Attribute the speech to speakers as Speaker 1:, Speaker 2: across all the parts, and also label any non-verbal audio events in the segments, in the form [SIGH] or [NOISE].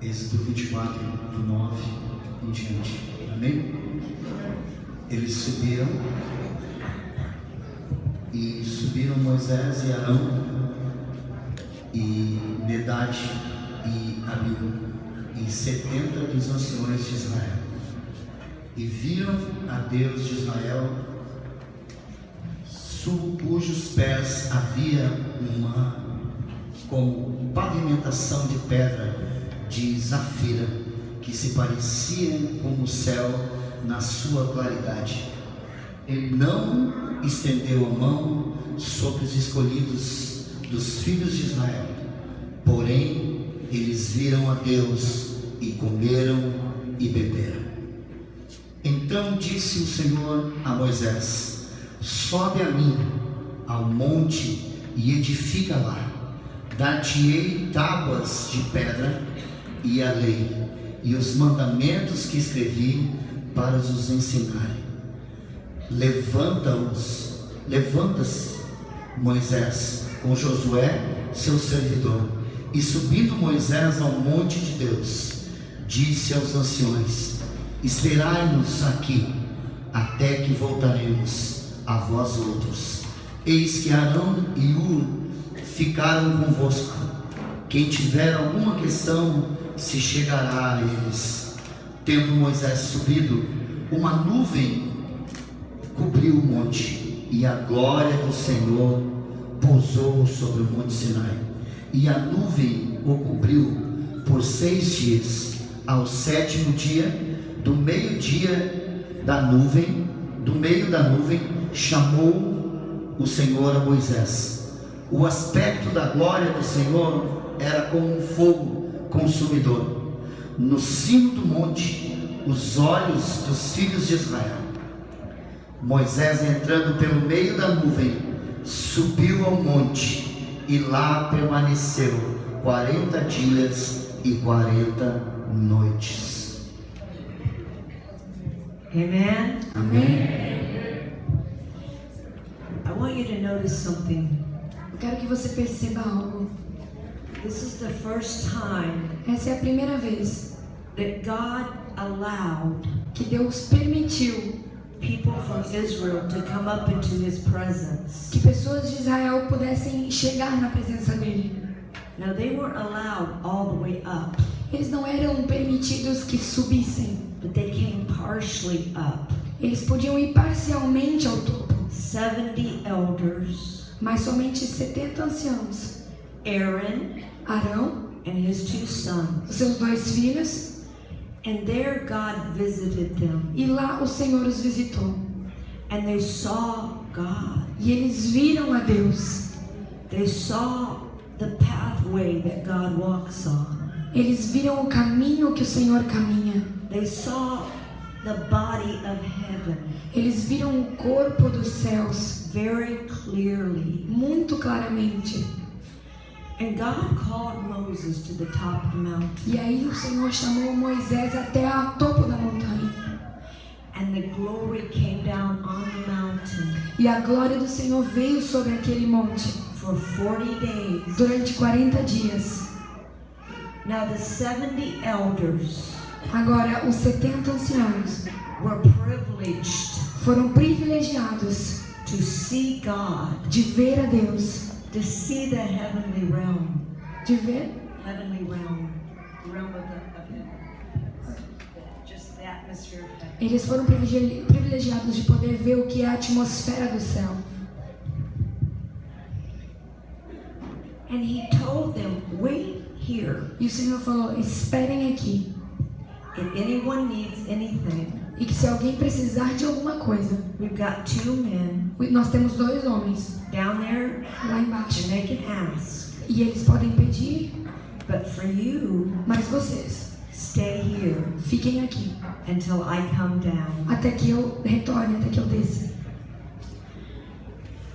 Speaker 1: Êxodo 24, do 9 em diante. Amém? Eles subiram e subiram Moisés e Arão e Medad e Abiú e setenta dos anciões de Israel e viram a Deus de Israel sob cujos pés havia uma como pavimentação de pedra de zafira que se parecia com o céu na sua claridade. Ele não estendeu a mão sobre os escolhidos dos filhos de Israel, porém eles viram a Deus e comeram e beberam. Então disse o Senhor a Moisés: Sobe a mim ao monte e edifica lá. Dar-te-ei tábuas de pedra e a lei e os mandamentos que escrevi para os ensinarem. Levanta-os, levanta-se Moisés com Josué, seu servidor, e subindo Moisés ao monte de Deus, disse aos anciões: Esperai-nos aqui, até que voltaremos a vós outros. Eis que Arão e Ur ficaram convosco. Quem tiver alguma questão, se chegará a eles. Tendo Moisés subido, uma nuvem cobriu o monte, e a glória do Senhor pousou sobre o monte Sinai. E a nuvem o cobriu por seis dias. Ao sétimo dia, do meio-dia da nuvem, do meio da nuvem, chamou o Senhor a Moisés. O aspecto da glória do Senhor era como um fogo consumidor. No cimo do monte, os olhos dos filhos de Israel. Moisés, entrando pelo meio da nuvem, subiu ao monte e lá permaneceu quarenta dias e quarenta noites.
Speaker 2: Amen.
Speaker 1: Amém.
Speaker 2: I want you to notice something.
Speaker 3: Eu quero que você perceba algo.
Speaker 2: This is the first time
Speaker 3: Essa é a primeira vez
Speaker 2: that God allowed
Speaker 3: que Deus permitiu
Speaker 2: people from Israel to come up into his presence.
Speaker 3: que pessoas de Israel pudessem chegar na presença dele.
Speaker 2: Now they weren't allowed all the way up,
Speaker 3: Eles não eram permitidos que subissem.
Speaker 2: but they came partially up.
Speaker 3: Eles podiam ir parcialmente ao topo,
Speaker 2: 70 elders,
Speaker 3: mas somente 70 anciãos.
Speaker 2: Aaron
Speaker 3: Arão,
Speaker 2: and his two sons.
Speaker 3: os seus dois filhos,
Speaker 2: And there God visited them.
Speaker 3: e lá o Senhor os visitou.
Speaker 2: And they saw God.
Speaker 3: E eles viram a Deus.
Speaker 2: They saw the pathway that God walks on.
Speaker 3: Eles viram o caminho que o Senhor caminha.
Speaker 2: They saw the body of heaven
Speaker 3: Eles viram o corpo dos céus
Speaker 2: very clearly.
Speaker 3: muito claramente. E aí o Senhor chamou Moisés até a topo da montanha.
Speaker 2: And the glory came down on the mountain
Speaker 3: E a glória do Senhor veio sobre aquele monte
Speaker 2: for 40 days.
Speaker 3: durante 40 dias.
Speaker 2: Now, the 70 elders
Speaker 3: Agora, os 70 anciãos
Speaker 2: were privileged
Speaker 3: foram privilegiados
Speaker 2: to see God,
Speaker 3: de ver a Deus,
Speaker 2: to see the heavenly realm.
Speaker 3: de ver
Speaker 2: Heavenly realm. The realm of the, of the just the atmosphere of heaven.
Speaker 3: Eles foram privilegi- privilegiados de poder ver o que é a atmosfera do céu.
Speaker 2: And he told them, wait here.
Speaker 3: E o Senhor falou: esperem aqui.
Speaker 2: If anyone needs anything,
Speaker 3: E que se alguém precisar de alguma coisa,
Speaker 2: we've got two men
Speaker 3: nós temos dois homens
Speaker 2: down there
Speaker 3: lá embaixo.
Speaker 2: they can ask.
Speaker 3: E eles podem pedir,
Speaker 2: But for you,
Speaker 3: mas vocês
Speaker 2: stay here
Speaker 3: fiquem aqui
Speaker 2: until I come down.
Speaker 3: até que eu retorne, até que eu desça.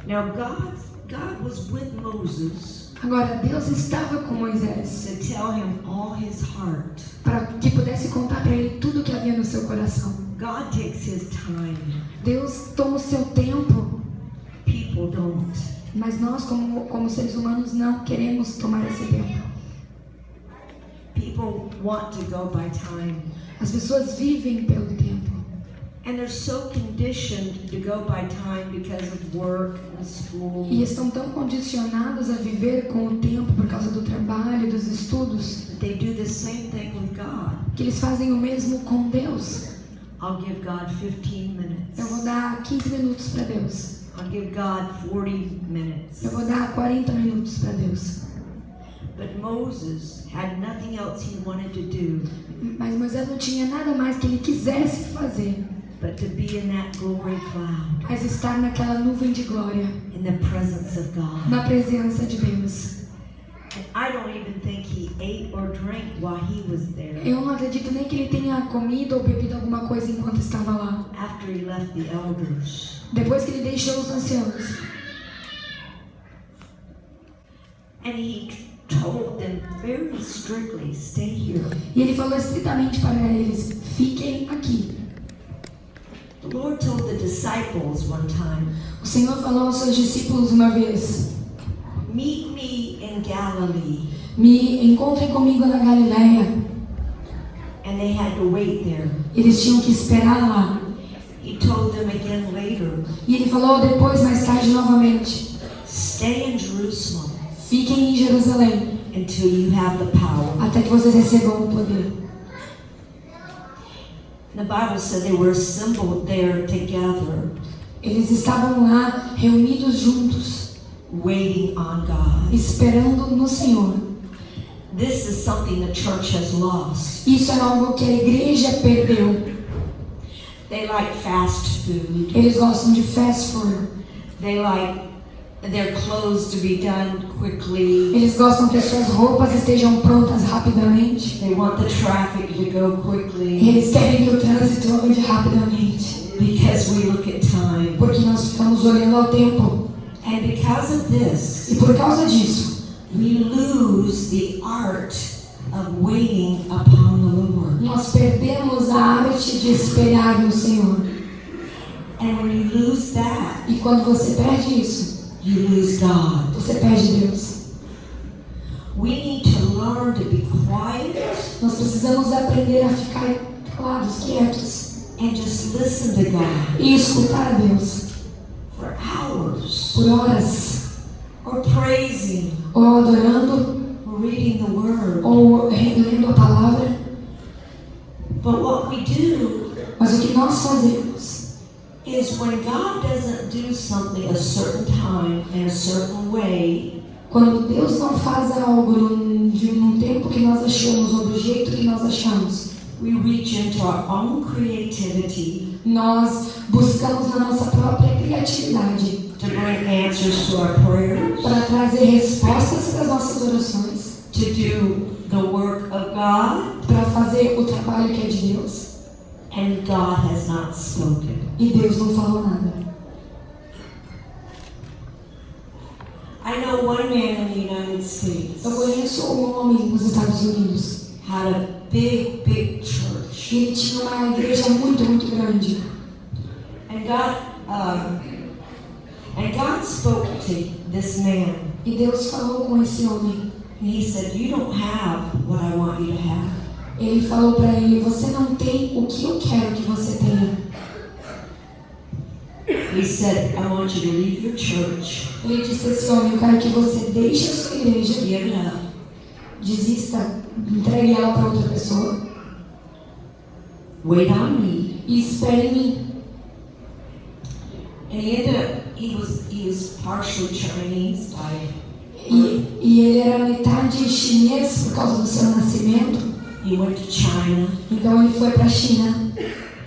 Speaker 2: Now God, God was with Moses
Speaker 3: Agora, Deus estava com Moisés
Speaker 2: to tell him all his heart.
Speaker 3: para que pudesse contar para ele tudo o que havia no seu coração.
Speaker 2: God takes his time.
Speaker 3: Deus toma o seu tempo,
Speaker 2: People don't.
Speaker 3: mas nós, como, como seres humanos, não queremos tomar esse tempo.
Speaker 2: People want to go by time.
Speaker 3: As pessoas vivem pelo tempo.
Speaker 2: And they're so conditioned to go by time because of work and school.
Speaker 3: E estão tão condicionados a viver com o tempo por causa do trabalho, dos estudos,
Speaker 2: They do the same thing with God.
Speaker 3: que eles fazem o mesmo com Deus.
Speaker 2: I'll give God 15
Speaker 3: Eu vou
Speaker 2: minutes.
Speaker 3: dar 15 minutos para Deus.
Speaker 2: I'll give God 40 minutes.
Speaker 3: Eu vou dar 40 minutos para Deus.
Speaker 2: But Moses had nothing else he wanted to do
Speaker 3: Mas Moisés não tinha nada mais que ele quisesse fazer,
Speaker 2: but to be in that glory cloud
Speaker 3: mas estar naquela nuvem de glória,
Speaker 2: in the presence of God.
Speaker 3: na presença de Deus. Eu não acredito nem que ele tenha comido ou bebido alguma coisa enquanto estava lá.
Speaker 2: after he left the elders.
Speaker 3: Depois que ele deixou os anciãos.
Speaker 2: And he told them very strictly, stay here.
Speaker 3: E ele falou estritamente para eles: fiquem aqui.
Speaker 2: The Lord told the disciples one time,
Speaker 3: O Senhor falou aos seus discípulos uma vez:
Speaker 2: meet me in Galilee.
Speaker 3: Me encontrem comigo na Galileia.
Speaker 2: And they had to wait there.
Speaker 3: Eles tinham que esperar lá.
Speaker 2: He told them again later,
Speaker 3: E ele falou depois, mais tarde, novamente:
Speaker 2: stay in Jerusalem
Speaker 3: fiquem em Jerusalém
Speaker 2: until you have the power.
Speaker 3: até que vocês recebam o poder.
Speaker 2: The Bible said they were assembled there together,
Speaker 3: Eles estavam lá reunidos juntos,
Speaker 2: waiting on God.
Speaker 3: esperando no Senhor.
Speaker 2: This is something the church has lost.
Speaker 3: Isso é algo que a igreja perdeu.
Speaker 2: They like fast food.
Speaker 3: Eles gostam de fast food.
Speaker 2: They like their clothes to be done quickly.
Speaker 3: Eles gostam que as suas roupas estejam prontas rapidamente.
Speaker 2: They want the traffic to go quickly
Speaker 3: eles querem que o trânsito ande rapidamente.
Speaker 2: because we look at time.
Speaker 3: Porque nós ficamos olhando ao tempo.
Speaker 2: And because of this,
Speaker 3: E por causa disso,
Speaker 2: we lose the art of waiting upon the Lord.
Speaker 3: nós perdemos a arte de esperar no Senhor.
Speaker 2: And when you lose that,
Speaker 3: E quando você perde isso,
Speaker 2: you lose God.
Speaker 3: você perde Deus.
Speaker 2: We need to learn to be quiet
Speaker 3: Nós precisamos aprender a ficar calados, quietos.
Speaker 2: and just listen to God
Speaker 3: E escutar a Deus
Speaker 2: for hours,
Speaker 3: por horas.
Speaker 2: or praising,
Speaker 3: Ou adorando,
Speaker 2: or reading the Word.
Speaker 3: ou lendo a palavra.
Speaker 2: But what we do
Speaker 3: Mas o que nós fazemos
Speaker 2: is when God doesn't do something a certain time in a certain way,
Speaker 3: Quando Deus não faz algo de num tempo que nós achamos ou do jeito que nós achamos,
Speaker 2: we reach into our own creativity
Speaker 3: nós buscamos na nossa própria criatividade
Speaker 2: to bring answers to our prayers,
Speaker 3: para trazer respostas para as nossas orações,
Speaker 2: to do the work of God,
Speaker 3: para fazer o trabalho que é de Deus.
Speaker 2: and God has not spoken.
Speaker 3: E Deus não falou nada.
Speaker 2: I know one man in the United States
Speaker 3: Eu conheço um homem nos Estados Unidos
Speaker 2: had a big, big church,
Speaker 3: e ele tinha uma igreja muito, muito grande.
Speaker 2: and God, um, and God spoke to this man.
Speaker 3: E Deus falou com esse homem.
Speaker 2: And he said, You don't have what I want you to have.
Speaker 3: Ele falou para ele: Você não tem o que eu quero que você tenha.
Speaker 2: He said, I want you to leave your church,
Speaker 3: Ele disse a esse homem: Eu quero que você deixe a sua igreja,
Speaker 2: give it up,
Speaker 3: desista, entregue ela para outra pessoa
Speaker 2: wait on me.
Speaker 3: e espere em mim.
Speaker 2: And he ended up, he was, he was partially Chinese by
Speaker 3: E, e ele era metade chinês por causa do seu nascimento.
Speaker 2: He went to China.
Speaker 3: Então ele foi para a China.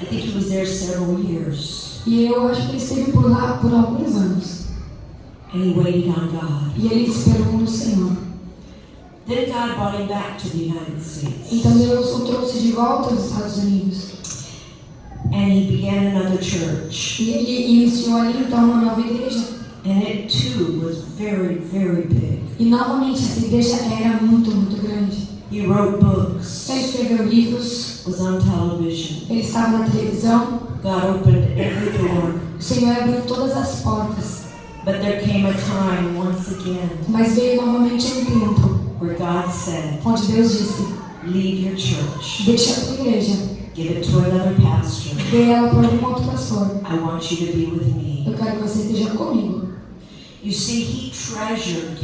Speaker 2: I think he was there several years.
Speaker 3: E eu acho que ele esteve por lá por alguns anos.
Speaker 2: And he waited on God.
Speaker 3: E ele esperou no Senhor.
Speaker 2: Then God brought him back to the United States.
Speaker 3: Então Deus o trouxe de volta aos Estados Unidos.
Speaker 2: And he began another church.
Speaker 3: E ele iniciou ali então uma nova igreja.
Speaker 2: And it too was very, very big.
Speaker 3: E novamente essa igreja era muito, muito grande.
Speaker 2: He wrote books,
Speaker 3: Ele escreveu livros,
Speaker 2: was on television.
Speaker 3: ele estava na televisão.
Speaker 2: God opened every door.
Speaker 3: O Senhor abriu todas as portas.
Speaker 2: But there came a time once again
Speaker 3: Mas veio novamente um tempo
Speaker 2: where God said,
Speaker 3: onde Deus disse:
Speaker 2: leave your church,
Speaker 3: deixe a tua igreja,
Speaker 2: give it to another pastor.
Speaker 3: dê ela para algum outro pastor.
Speaker 2: I want you to be with me.
Speaker 3: Eu quero que você esteja comigo.
Speaker 2: You see, he treasured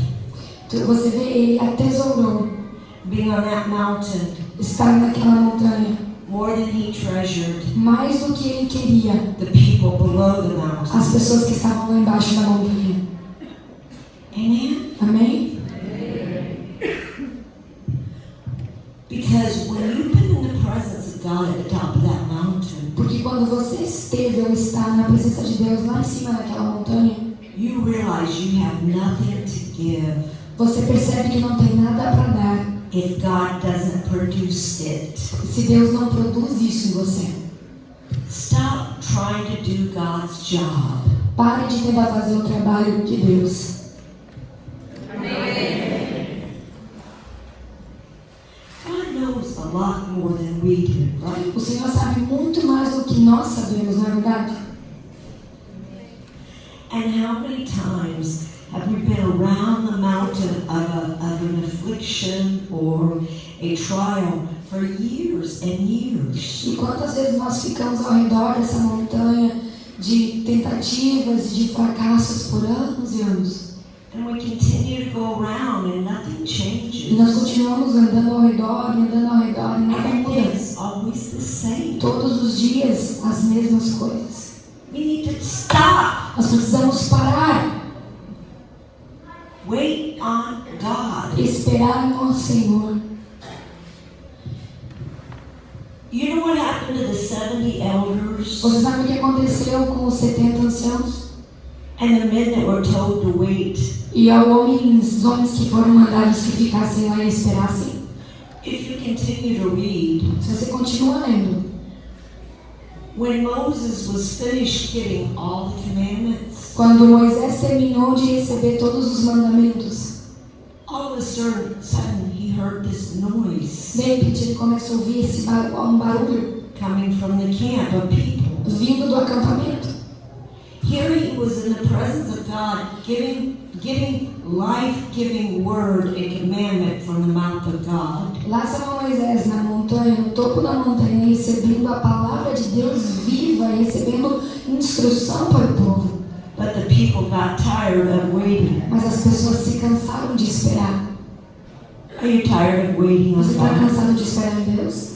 Speaker 3: Você vê, ele atesourou
Speaker 2: being on that mountain
Speaker 3: estar naquela montanha
Speaker 2: more than he treasured
Speaker 3: mais do que ele queria
Speaker 2: the people below the
Speaker 3: as
Speaker 2: mountain.
Speaker 3: pessoas que estavam lá embaixo da montanha.
Speaker 2: Amen?
Speaker 3: Amém?
Speaker 2: Because when you've been in the presence of God at the top of that mountain,
Speaker 3: Porque quando você esteve ou está na presença de Deus lá em cima daquela montanha,
Speaker 2: you realize you have nothing to give
Speaker 3: você percebe que não tem nada para dar
Speaker 2: if God doesn't produce it.
Speaker 3: se Deus não produz isso em você.
Speaker 2: Stop trying to do God's job.
Speaker 3: Pare de tentar fazer o trabalho de Deus.
Speaker 2: God knows a lot more than we do, right?
Speaker 3: O Senhor sabe muito mais do que nós sabemos, não é verdade?
Speaker 2: And how many times have we been around the mountain of, a, of an affliction or a trial for years and years?
Speaker 3: E quantas vezes nós ficamos ao redor dessa montanha de tentativas, de fracassos por anos e anos?
Speaker 2: And we continue to go around and nothing
Speaker 3: E nós
Speaker 2: changes.
Speaker 3: continuamos andando ao redor, e andando ao redor, e nada muda. Todos os dias as mesmas coisas. Nós precisamos parar,
Speaker 2: Wait on God.
Speaker 3: esperar no Senhor.
Speaker 2: You know what happened to the 70 elders
Speaker 3: Você sabe o que aconteceu com os 70 anciãos? E aos homens, os homens que foram mandados que ficassem lá e esperassem?
Speaker 2: If you continue to read,
Speaker 3: Se você continua lendo,
Speaker 2: when Moses was finished getting all the commandments,
Speaker 3: quando Moisés terminou de receber todos os mandamentos,
Speaker 2: all of a sudden, he heard this noise
Speaker 3: de repente ele começa a ouvir esse bar- um barulho
Speaker 2: coming from the camp of people.
Speaker 3: vindo do acampamento.
Speaker 2: Here he was in the presence of God, giving, giving life-giving word and commandment from the mouth of God.
Speaker 3: Lá estava Moisés na montanha, no topo da montanha, recebendo a palavra de Deus viva, recebendo instrução para o povo.
Speaker 2: But the people got tired of waiting.
Speaker 3: Mas as pessoas se cansaram de esperar.
Speaker 2: Are you tired of waiting
Speaker 3: Você está cansado de esperar em Deus?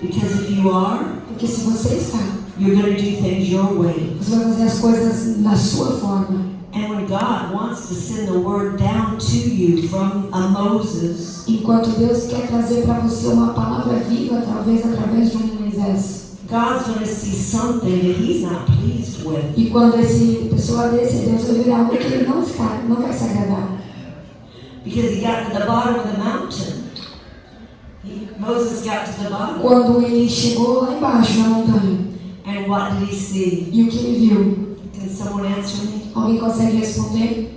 Speaker 2: Because if you are,
Speaker 3: Porque se você está,
Speaker 2: you're going to do things your way.
Speaker 3: você vai fazer as coisas da sua forma.
Speaker 2: And when God wants to send the word down to you from a Moses,
Speaker 3: Enquanto Deus quer trazer para você uma palavra viva, talvez através de um Moisés.
Speaker 2: God's going to see something that He's not pleased with.
Speaker 3: E quando esse pessoa desse, Deus vai ver algo que ele não está, não vai se agradar.
Speaker 2: Because he got to the bottom of the mountain. He, Moses got to the bottom.
Speaker 3: Quando ele chegou lá embaixo na montanha,
Speaker 2: And what did he see?
Speaker 3: e o que ele viu?
Speaker 2: Can someone answer me?
Speaker 3: Alguém consegue responder?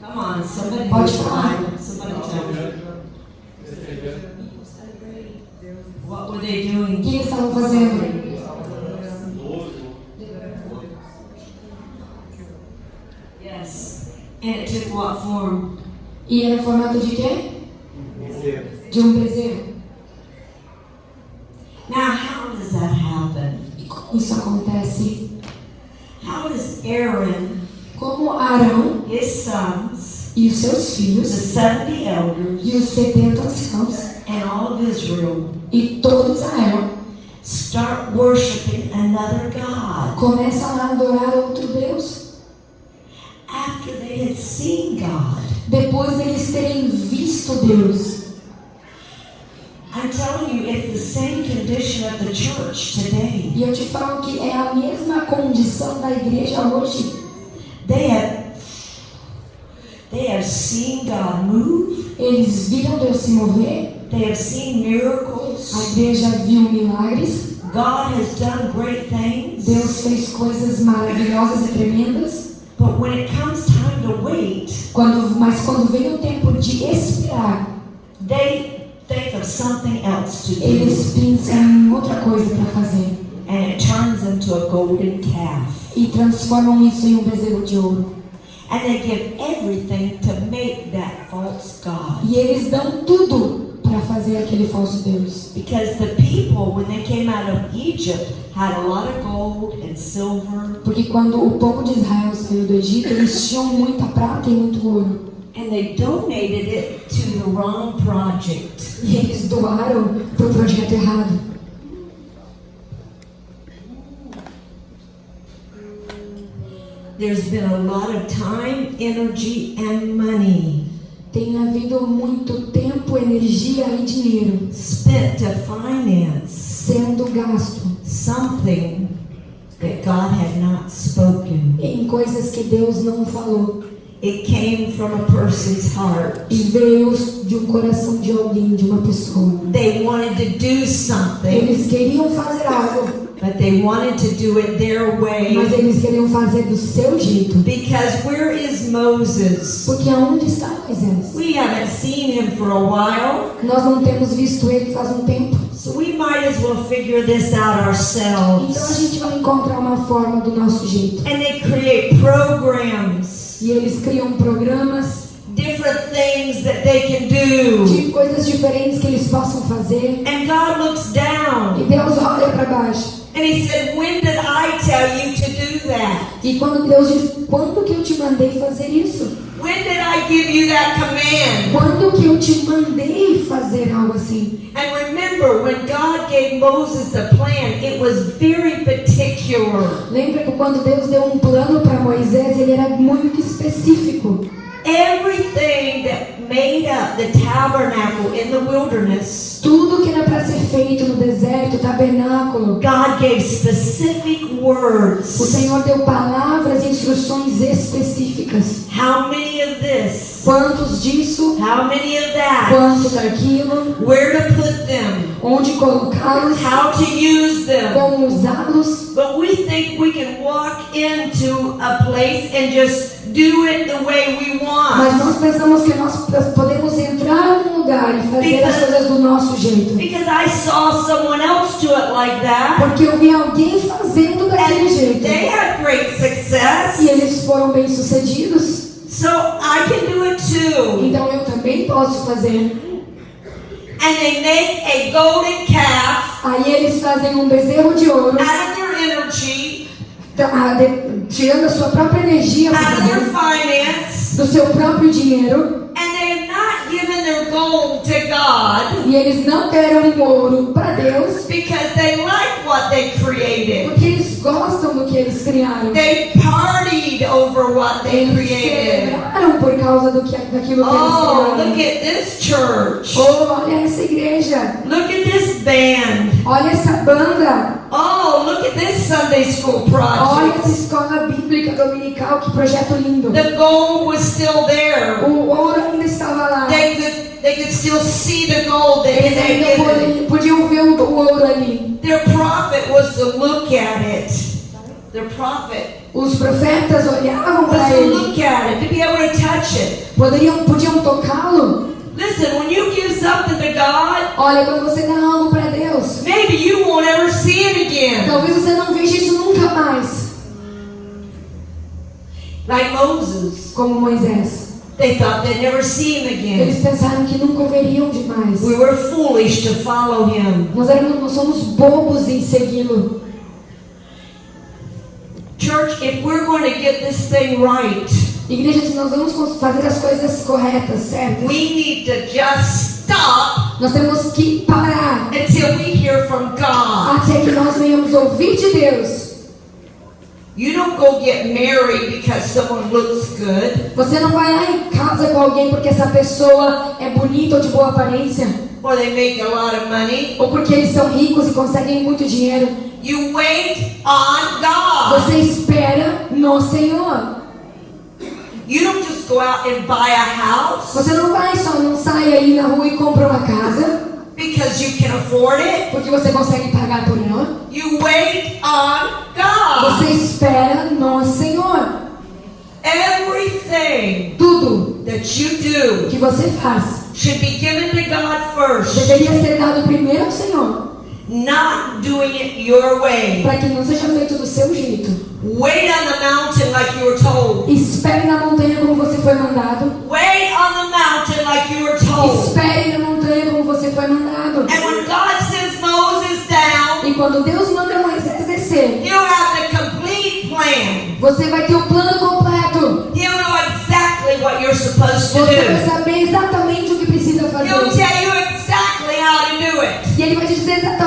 Speaker 2: Come on, somebody
Speaker 3: Pode falar.
Speaker 2: Somebody tell me. What were they doing?
Speaker 3: O que eles estavam fazendo?
Speaker 2: Yes. And it took what form?
Speaker 3: E era formato de quê? De um bezerro.
Speaker 2: Now, how does that happen?
Speaker 3: E como isso acontece?
Speaker 2: How does Aaron,
Speaker 3: Como Arão
Speaker 2: his sons,
Speaker 3: e os seus
Speaker 2: the
Speaker 3: filhos
Speaker 2: 70 elders,
Speaker 3: e os 70 anciãos
Speaker 2: and all of Israel
Speaker 3: e todo Israel
Speaker 2: start worshiping another God
Speaker 3: começam a adorar outro Deus
Speaker 2: after they had seen God?
Speaker 3: depois deles terem visto Deus?
Speaker 2: I'm telling you, it's the same condition of the church today.
Speaker 3: E eu te falo que é a mesma condição da igreja hoje.
Speaker 2: They have they have seen God move.
Speaker 3: Eles viram Deus se mover,
Speaker 2: They have seen
Speaker 3: a
Speaker 2: miracles.
Speaker 3: igreja viu milagres,
Speaker 2: God has done great things.
Speaker 3: Deus fez coisas maravilhosas e tremendas.
Speaker 2: But when it comes time to wait,
Speaker 3: Quando, mas quando vem o tempo de esperar,
Speaker 2: they think of something else to do.
Speaker 3: eles pensam em outra coisa para fazer
Speaker 2: And it turns into a golden calf.
Speaker 3: e transformam isso em um bezerro de ouro.
Speaker 2: And they give everything to make that false God.
Speaker 3: E eles dão tudo para fazer aquele falso Deus.
Speaker 2: Because the people, when they came out of Egypt, had a lot of gold and silver,
Speaker 3: Porque quando o povo de Israel saiu do Egito, eles tinham muita prata e muito ouro.
Speaker 2: And they donated it to the wrong project.
Speaker 3: E eles doaram para o projeto errado.
Speaker 2: There's been a lot of time, energy, and money
Speaker 3: Tem havido muito tempo, energia e dinheiro
Speaker 2: spent to finance
Speaker 3: sendo gasto
Speaker 2: something that God had not spoken.
Speaker 3: em coisas que Deus não falou.
Speaker 2: It came from a person's heart.
Speaker 3: E veio de um coração de alguém, de uma pessoa.
Speaker 2: They wanted to do something,
Speaker 3: Eles queriam fazer algo,
Speaker 2: but they wanted to do it their
Speaker 3: mas
Speaker 2: way.
Speaker 3: eles queriam fazer do seu jeito.
Speaker 2: Because where is Moses?
Speaker 3: Porque aonde está Moisés?
Speaker 2: We haven't seen him for a while,
Speaker 3: Nós não temos visto ele faz um tempo.
Speaker 2: so we might as well figure this out
Speaker 3: Então a
Speaker 2: ourselves.
Speaker 3: gente vai encontrar uma forma do nosso jeito.
Speaker 2: And they create programs,
Speaker 3: E eles criam programas
Speaker 2: different things that they can do.
Speaker 3: de coisas diferentes que eles possam fazer.
Speaker 2: And God looks
Speaker 3: E
Speaker 2: down
Speaker 3: Deus olha para baixo.
Speaker 2: and He said, When did I tell you to do that?
Speaker 3: E quando Deus diz, quando que eu te mandei fazer isso?
Speaker 2: When did I give you that command?
Speaker 3: Quando que eu te mandei fazer algo assim?
Speaker 2: And remember, when God gave Moses the plan, it was very particular.
Speaker 3: Lembra que quando Deus deu um plano para Moisés, ele era muito específico.
Speaker 2: Everything that made up the tabernacle in the wilderness,
Speaker 3: Tudo que era para ser feito no deserto, tabernáculo,
Speaker 2: God gave specific
Speaker 3: o
Speaker 2: words.
Speaker 3: Senhor deu palavras e instruções específicas.
Speaker 2: How many of this?
Speaker 3: Quantos disso,
Speaker 2: How many of that?
Speaker 3: quanto daquilo,
Speaker 2: Where to put them?
Speaker 3: onde colocá-los,
Speaker 2: How to use them?
Speaker 3: como usá-los.
Speaker 2: But we think we can walk into a place and just do it the way we
Speaker 3: Mas
Speaker 2: want.
Speaker 3: nós pensamos que nós podemos entrar num lugar e fazer as coisas do nosso jeito.
Speaker 2: Because I saw someone else do it like that.
Speaker 3: Porque eu vi alguém fazendo daquele
Speaker 2: And
Speaker 3: jeito.
Speaker 2: they had great
Speaker 3: E
Speaker 2: success.
Speaker 3: eles foram bem sucedidos.
Speaker 2: So I can do it too.
Speaker 3: Então eu também posso fazer.
Speaker 2: And they make a golden calf
Speaker 3: Aí eles fazem um bezerro de ouro,
Speaker 2: out of their energy,
Speaker 3: tirando a sua própria energia
Speaker 2: finance,
Speaker 3: do seu próprio dinheiro.
Speaker 2: God.
Speaker 3: E eles não deram ouro para Deus, porque eles gostam do que eles criaram.
Speaker 2: They partied over what they
Speaker 3: Eles
Speaker 2: created.
Speaker 3: celebraram por causa do que, daquilo que
Speaker 2: Oh,
Speaker 3: eles
Speaker 2: look
Speaker 3: criaram.
Speaker 2: at this church.
Speaker 3: Oh, olha essa igreja.
Speaker 2: Look at this band.
Speaker 3: Olha essa banda.
Speaker 2: Oh, look at this Sunday school
Speaker 3: Olha essa
Speaker 2: project.
Speaker 3: escola bíblica dominical. Que projeto lindo.
Speaker 2: The gold was still there.
Speaker 3: O ouro ainda estava lá.
Speaker 2: They could they could still see the gold that
Speaker 3: Eles
Speaker 2: they
Speaker 3: ainda podiam, ver o, ouro ali.
Speaker 2: Their prophet was to look at it. Their prophet
Speaker 3: Os profetas olhavam
Speaker 2: was
Speaker 3: para
Speaker 2: to
Speaker 3: ele.
Speaker 2: look at it, to be able to touch it.
Speaker 3: Poderiam, podiam tocá-lo.
Speaker 2: Listen, when you give something to God,
Speaker 3: Olha, quando você dá algo para Deus,
Speaker 2: maybe you won't ever see it again.
Speaker 3: talvez você não veja isso nunca mais.
Speaker 2: Like Moses.
Speaker 3: Como Moisés.
Speaker 2: They thought they'd never see him again.
Speaker 3: Eles pensaram que nunca o veriam demais.
Speaker 2: We were foolish to follow him.
Speaker 3: Nós, éramos, nós somos bobos em segui-lo.
Speaker 2: Church, if we're going to get this thing right,
Speaker 3: Igreja, se nós vamos fazer as coisas corretas, certo?
Speaker 2: we need to just stop
Speaker 3: Nós temos que parar
Speaker 2: until we hear from God.
Speaker 3: até que nós venhamos ouvir de Deus.
Speaker 2: You don't go get married because someone looks good
Speaker 3: Você não vai lá em casa com alguém porque essa pessoa é bonita ou de boa aparência,
Speaker 2: or they make a lot of money.
Speaker 3: ou porque eles são ricos e conseguem muito dinheiro.
Speaker 2: You wait on God.
Speaker 3: Você espera no Senhor.
Speaker 2: You don't just go out and buy a house
Speaker 3: Você não vai só não sai aí na rua e compra uma casa
Speaker 2: because you can afford it.
Speaker 3: porque você consegue pagar por ela.
Speaker 2: You wait on God.
Speaker 3: Você espera no Senhor.
Speaker 2: Everything
Speaker 3: Tudo
Speaker 2: that you do
Speaker 3: que você faz
Speaker 2: should be given to God first,
Speaker 3: deveria ser dado primeiro ao Senhor,
Speaker 2: not doing it your way.
Speaker 3: para que não seja feito do seu jeito.
Speaker 2: Wait on the mountain like you were told.
Speaker 3: Espere na montanha como você foi mandado.
Speaker 2: Wait on the mountain like you were told.
Speaker 3: Espere foi mandado.
Speaker 2: And when God sends Moses down,
Speaker 3: E quando Deus manda Moisés descer,
Speaker 2: he'll have the complete plan.
Speaker 3: você vai ter o plano completo.
Speaker 2: He'll know exactly what you're supposed to
Speaker 3: Você vai
Speaker 2: do.
Speaker 3: saber exatamente o que precisa
Speaker 2: He'll
Speaker 3: fazer.
Speaker 2: tell you exactly how to do it.
Speaker 3: E ele vai te dizer exatamente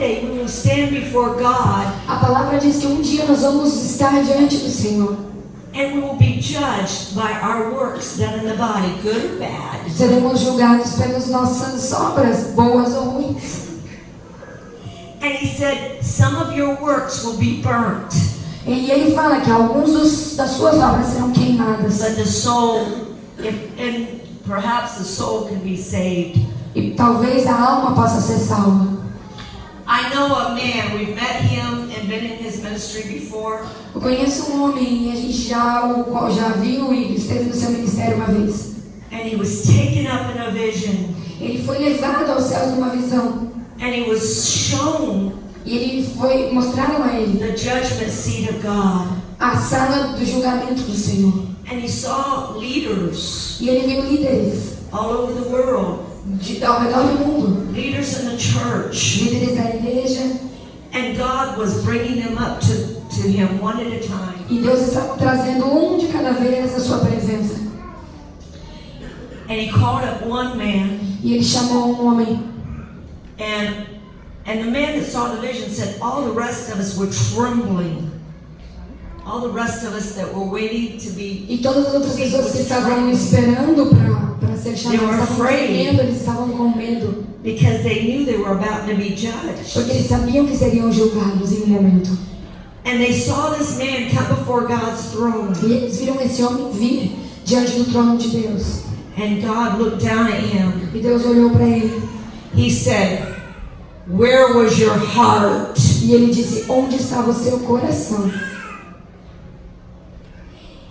Speaker 2: day we will stand before God
Speaker 3: A palavra diz que um dia nós vamos estar diante do Senhor.
Speaker 2: and we will be judged by our works done in the body, good or bad.
Speaker 3: Seremos julgados pelas nossas obras, boas ou ruins.
Speaker 2: And he said, Some of your works will be burnt,
Speaker 3: E ele fala que alguns dos, das suas obras serão queimadas.
Speaker 2: but the soul, if, and perhaps the soul can be saved.
Speaker 3: E talvez a alma possa ser salva.
Speaker 2: I know a man, we've met him and been in his ministry before.
Speaker 3: Eu conheço um homem e a gente já, o já viu e esteve no seu ministério uma vez.
Speaker 2: And he was taken up in a vision,
Speaker 3: Ele foi levado aos céus numa visão.
Speaker 2: and he was shown
Speaker 3: E ele foi mostraram a ele
Speaker 2: the judgment seat of God.
Speaker 3: a sala do julgamento do Senhor.
Speaker 2: And he saw leaders
Speaker 3: E ele viu líderes
Speaker 2: all over the world,
Speaker 3: de, ao redor do mundo,
Speaker 2: leaders in the church.
Speaker 3: líderes da igreja.
Speaker 2: And God was bringing them up to, to him one at a time.
Speaker 3: E Deus estava trazendo um de cada vez à sua presença.
Speaker 2: And he called up one man,
Speaker 3: E ele chamou um homem.
Speaker 2: and and the man that saw the vision said, All the rest of us were trembling. All the rest of us that were waiting to be
Speaker 3: E todas as outras pessoas que estavam esperando para ser
Speaker 2: afraid.
Speaker 3: medo, eles estavam com medo.
Speaker 2: because they knew they were about to be judged.
Speaker 3: Porque eles sabiam que seriam julgados em um momento.
Speaker 2: And they saw this man come before God's throne.
Speaker 3: E eles viram esse homem vir diante do trono de Deus.
Speaker 2: And God looked down at him.
Speaker 3: E Deus olhou para ele.
Speaker 2: He said, Where was your heart?
Speaker 3: E ele disse: Onde estava o seu coração?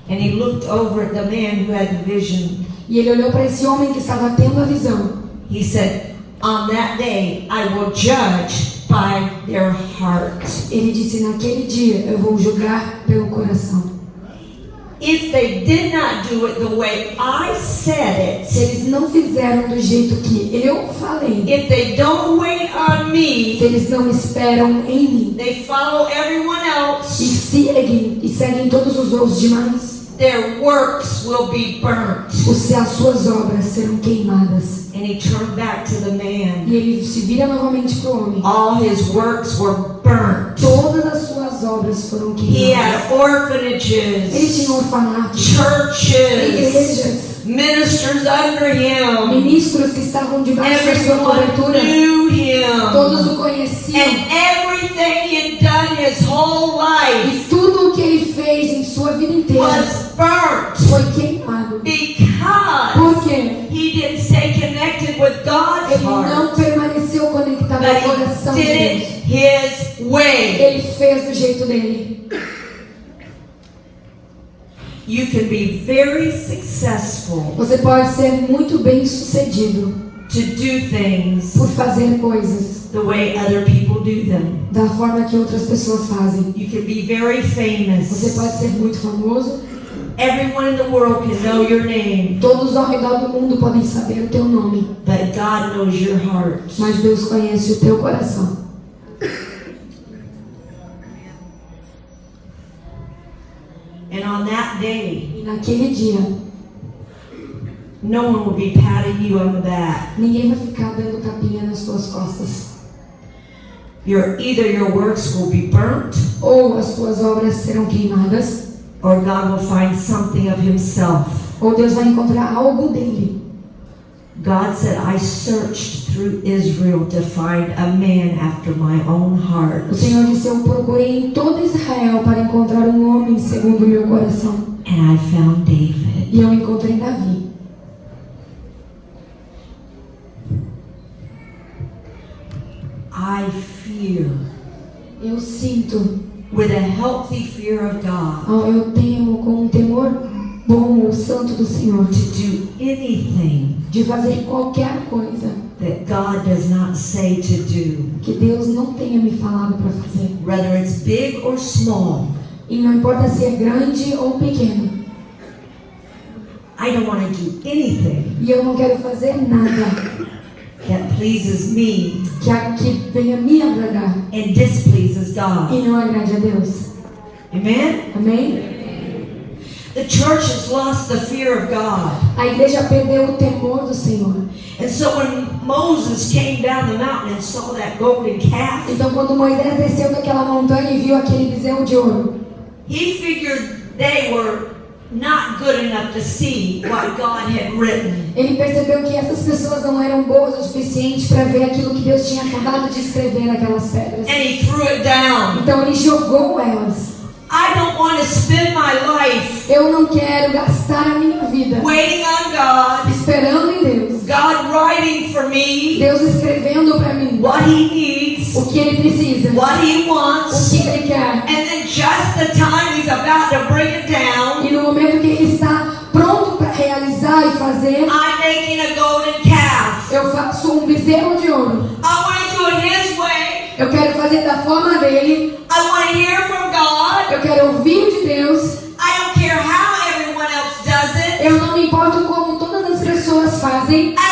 Speaker 2: And he looked over at the man who had the vision.
Speaker 3: E ele olhou para esse homem que estava tendo a visão.
Speaker 2: He said, On that day I will judge by their heart.
Speaker 3: Ele disse: Naquele dia eu vou julgar pelo coração.
Speaker 2: If they did not do it the way I said
Speaker 3: Se
Speaker 2: it,
Speaker 3: eles não fizeram do jeito que eu falei,
Speaker 2: if they don't wait on
Speaker 3: se
Speaker 2: me,
Speaker 3: eles não esperam em mim
Speaker 2: they follow everyone
Speaker 3: e
Speaker 2: else,
Speaker 3: seguem e seguem todos os outros demais,
Speaker 2: their works will be burnt.
Speaker 3: os- as suas obras serão queimadas.
Speaker 2: And he turned back to the man.
Speaker 3: E ele se vira novamente para o homem.
Speaker 2: All his works were burnt.
Speaker 3: Todas as suas obras foram
Speaker 2: He had
Speaker 3: queimadas. Ele
Speaker 2: orphanages,
Speaker 3: tinha orfanatos,
Speaker 2: churches,
Speaker 3: igrejas,
Speaker 2: ministers under him.
Speaker 3: ministros que estavam debaixo da sua cobertura.
Speaker 2: knew him.
Speaker 3: Todos o conheciam.
Speaker 2: And everything he'd done his whole life
Speaker 3: E tudo o que ele fez em sua vida inteira
Speaker 2: was burnt
Speaker 3: foi queimado.
Speaker 2: because
Speaker 3: Por quê?
Speaker 2: he didn't stay connected with God's
Speaker 3: Ele não
Speaker 2: heart,
Speaker 3: permaneceu conectado ao coração
Speaker 2: he
Speaker 3: de Deus.
Speaker 2: his way.
Speaker 3: Ele fez do jeito dele.
Speaker 2: You can be very successful
Speaker 3: Você pode ser muito bem sucedido
Speaker 2: to do things
Speaker 3: por fazer coisas
Speaker 2: the way other people do them.
Speaker 3: da forma que outras pessoas fazem.
Speaker 2: You can be very
Speaker 3: Você
Speaker 2: famous.
Speaker 3: pode ser muito famoso.
Speaker 2: Everyone in the world can know your name,
Speaker 3: Todos ao redor do mundo podem saber o teu nome.
Speaker 2: but God knows your heart.
Speaker 3: Mas Deus conhece o teu coração.
Speaker 2: And on that day,
Speaker 3: E naquele dia,
Speaker 2: no one will be patting you on the back.
Speaker 3: ninguém vai ficar dando tapinha nas tuas costas.
Speaker 2: Your either your works will be burnt,
Speaker 3: Ou as tuas obras serão queimadas,
Speaker 2: or God will find something of Himself.
Speaker 3: ou Deus vai encontrar algo dele.
Speaker 2: God said, "I searched through Israel to find a man after my own heart,
Speaker 3: O Senhor disse: Eu procurei em todo Israel para encontrar um homem segundo o meu coração.
Speaker 2: and I found David."
Speaker 3: E eu encontrei Davi.
Speaker 2: I fear
Speaker 3: Eu sinto,
Speaker 2: with a healthy fear of God
Speaker 3: ó, eu temo com um temor bom o santo do Senhor
Speaker 2: to do anything
Speaker 3: de fazer qualquer coisa
Speaker 2: that God does not say to do,
Speaker 3: que Deus não tenha me falado para fazer.
Speaker 2: whether it's big or small.
Speaker 3: E não importa se é grande ou pequeno.
Speaker 2: I don't want to do anything
Speaker 3: E eu não quero fazer nada
Speaker 2: that pleases me
Speaker 3: que, que venha me agradar
Speaker 2: and displeases God.
Speaker 3: e não agrade a Deus.
Speaker 2: Amen?
Speaker 3: Amém?
Speaker 2: The church has lost the fear of God.
Speaker 3: A igreja perdeu o temor do Senhor.
Speaker 2: And so when Moses came down the mountain and saw that golden calf,
Speaker 3: Então, quando Moisés desceu daquela montanha e viu aquele bezerro de ouro,
Speaker 2: he figured they were not good enough to see what God had written.
Speaker 3: ele percebeu que essas pessoas não eram boas o suficiente para ver aquilo que Deus tinha acabado de escrever naquelas pedras.
Speaker 2: And he threw it down.
Speaker 3: Então, ele jogou elas.
Speaker 2: I don't want to spend my life
Speaker 3: Eu não quero gastar a minha vida
Speaker 2: waiting on God,
Speaker 3: esperando em Deus.
Speaker 2: God writing for me
Speaker 3: Deus escrevendo para mim
Speaker 2: what he needs,
Speaker 3: o que ele precisa,
Speaker 2: what he
Speaker 3: o
Speaker 2: wants,
Speaker 3: que ele quer.
Speaker 2: and then just the time he's about to bring it down,
Speaker 3: E no momento que ele está pronto para realizar e fazer,
Speaker 2: I'm making a golden calf.
Speaker 3: eu faço um bezerro de ouro.
Speaker 2: I want to do it his way.
Speaker 3: Eu quero fazer da forma dele.
Speaker 2: I want to hear from.
Speaker 3: Eu quero ouvir de Deus.
Speaker 2: I don't care how everyone else does it.
Speaker 3: Eu não me importo como todas as pessoas fazem.
Speaker 2: I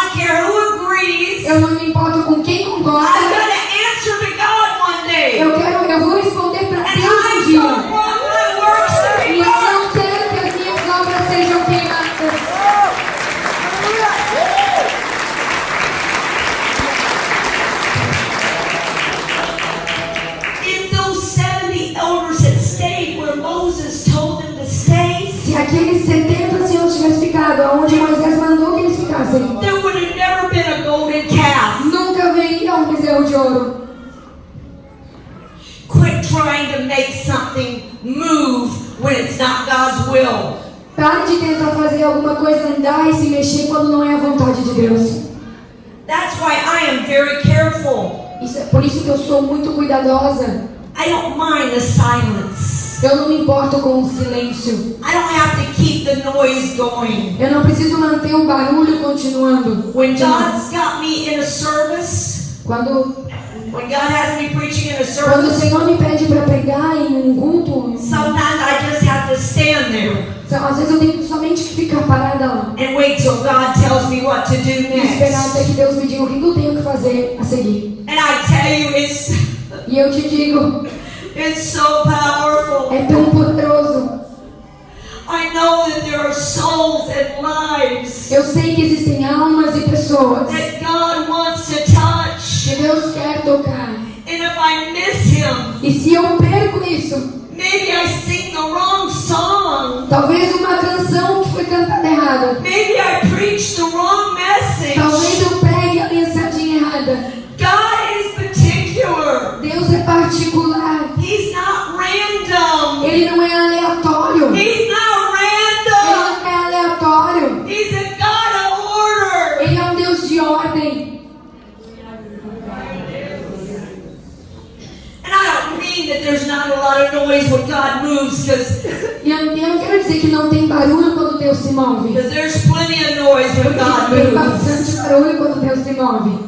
Speaker 2: will.
Speaker 3: Pare de tentar fazer alguma coisa andar e se mexer quando não é a vontade de Deus.
Speaker 2: That's why I am very careful.
Speaker 3: Isso é por isso que eu sou muito cuidadosa.
Speaker 2: I don't mind the silence.
Speaker 3: Eu não me importo com o silêncio.
Speaker 2: I don't have to keep the noise going.
Speaker 3: Eu não preciso manter o barulho continuando.
Speaker 2: When God's got me in a service,
Speaker 3: Quando, quando o Senhor me pede para pregar em um culto,
Speaker 2: sometimes I just have to stand there
Speaker 3: então, às vezes eu tenho somente que ficar parada lá
Speaker 2: and wait till God tells me what to do
Speaker 3: e esperar até
Speaker 2: next.
Speaker 3: que Deus me diga o que eu tenho que fazer a seguir.
Speaker 2: And I tell you, it's
Speaker 3: E eu te digo,
Speaker 2: it's so powerful.
Speaker 3: é tão poderoso.
Speaker 2: I know that there are souls and lives
Speaker 3: Eu sei que existem almas e pessoas
Speaker 2: that God
Speaker 3: E se eu perco isso,
Speaker 2: maybe I sing the wrong song.
Speaker 3: talvez uma canção que foi cantada errada,
Speaker 2: Maybe I preach the wrong God moves, because
Speaker 3: E eu, eu não quero dizer que não tem barulho quando Deus se move.
Speaker 2: there's plenty of noise when God
Speaker 3: Tem
Speaker 2: moves.
Speaker 3: bastante barulho quando Deus se move.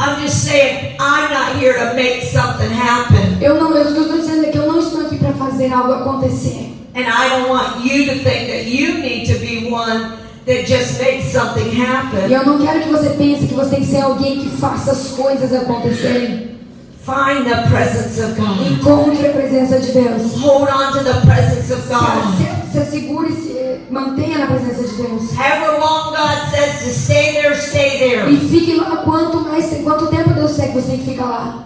Speaker 2: I'm just saying, I'm not here to make something happen.
Speaker 3: Eu não, eu, estou dizendo que eu não estou aqui para fazer algo acontecer.
Speaker 2: And I don't want you to think that you need to be one that just makes something
Speaker 3: E
Speaker 2: happen.
Speaker 3: eu não quero que você pense que você tem que ser alguém que faça as coisas acontecerem.
Speaker 2: Find the presence of God.
Speaker 3: Encontre a presença de Deus.
Speaker 2: Hold on to the presence of God.
Speaker 3: se, se assegure e se mantenha na presença de Deus.
Speaker 2: However long God says to stay there, stay there.
Speaker 3: E fique lá quanto mais quanto tempo Deus quer que você tem que ficar lá.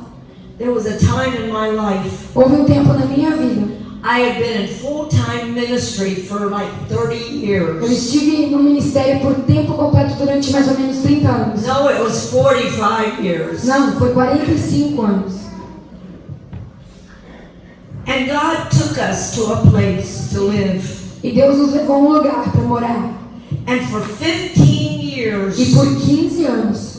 Speaker 2: There was a time in my life
Speaker 3: Houve um tempo na minha vida.
Speaker 2: I had been in full-time ministry for like 30
Speaker 3: Eu
Speaker 2: years.
Speaker 3: estive no ministério por tempo completo durante mais ou menos 30 anos.
Speaker 2: No, it was 45 years.
Speaker 3: Não, foi 45 anos.
Speaker 2: And God took us to a place to live.
Speaker 3: E Deus nos levou a um lugar para morar.
Speaker 2: And for 15 years,
Speaker 3: E por 15 anos,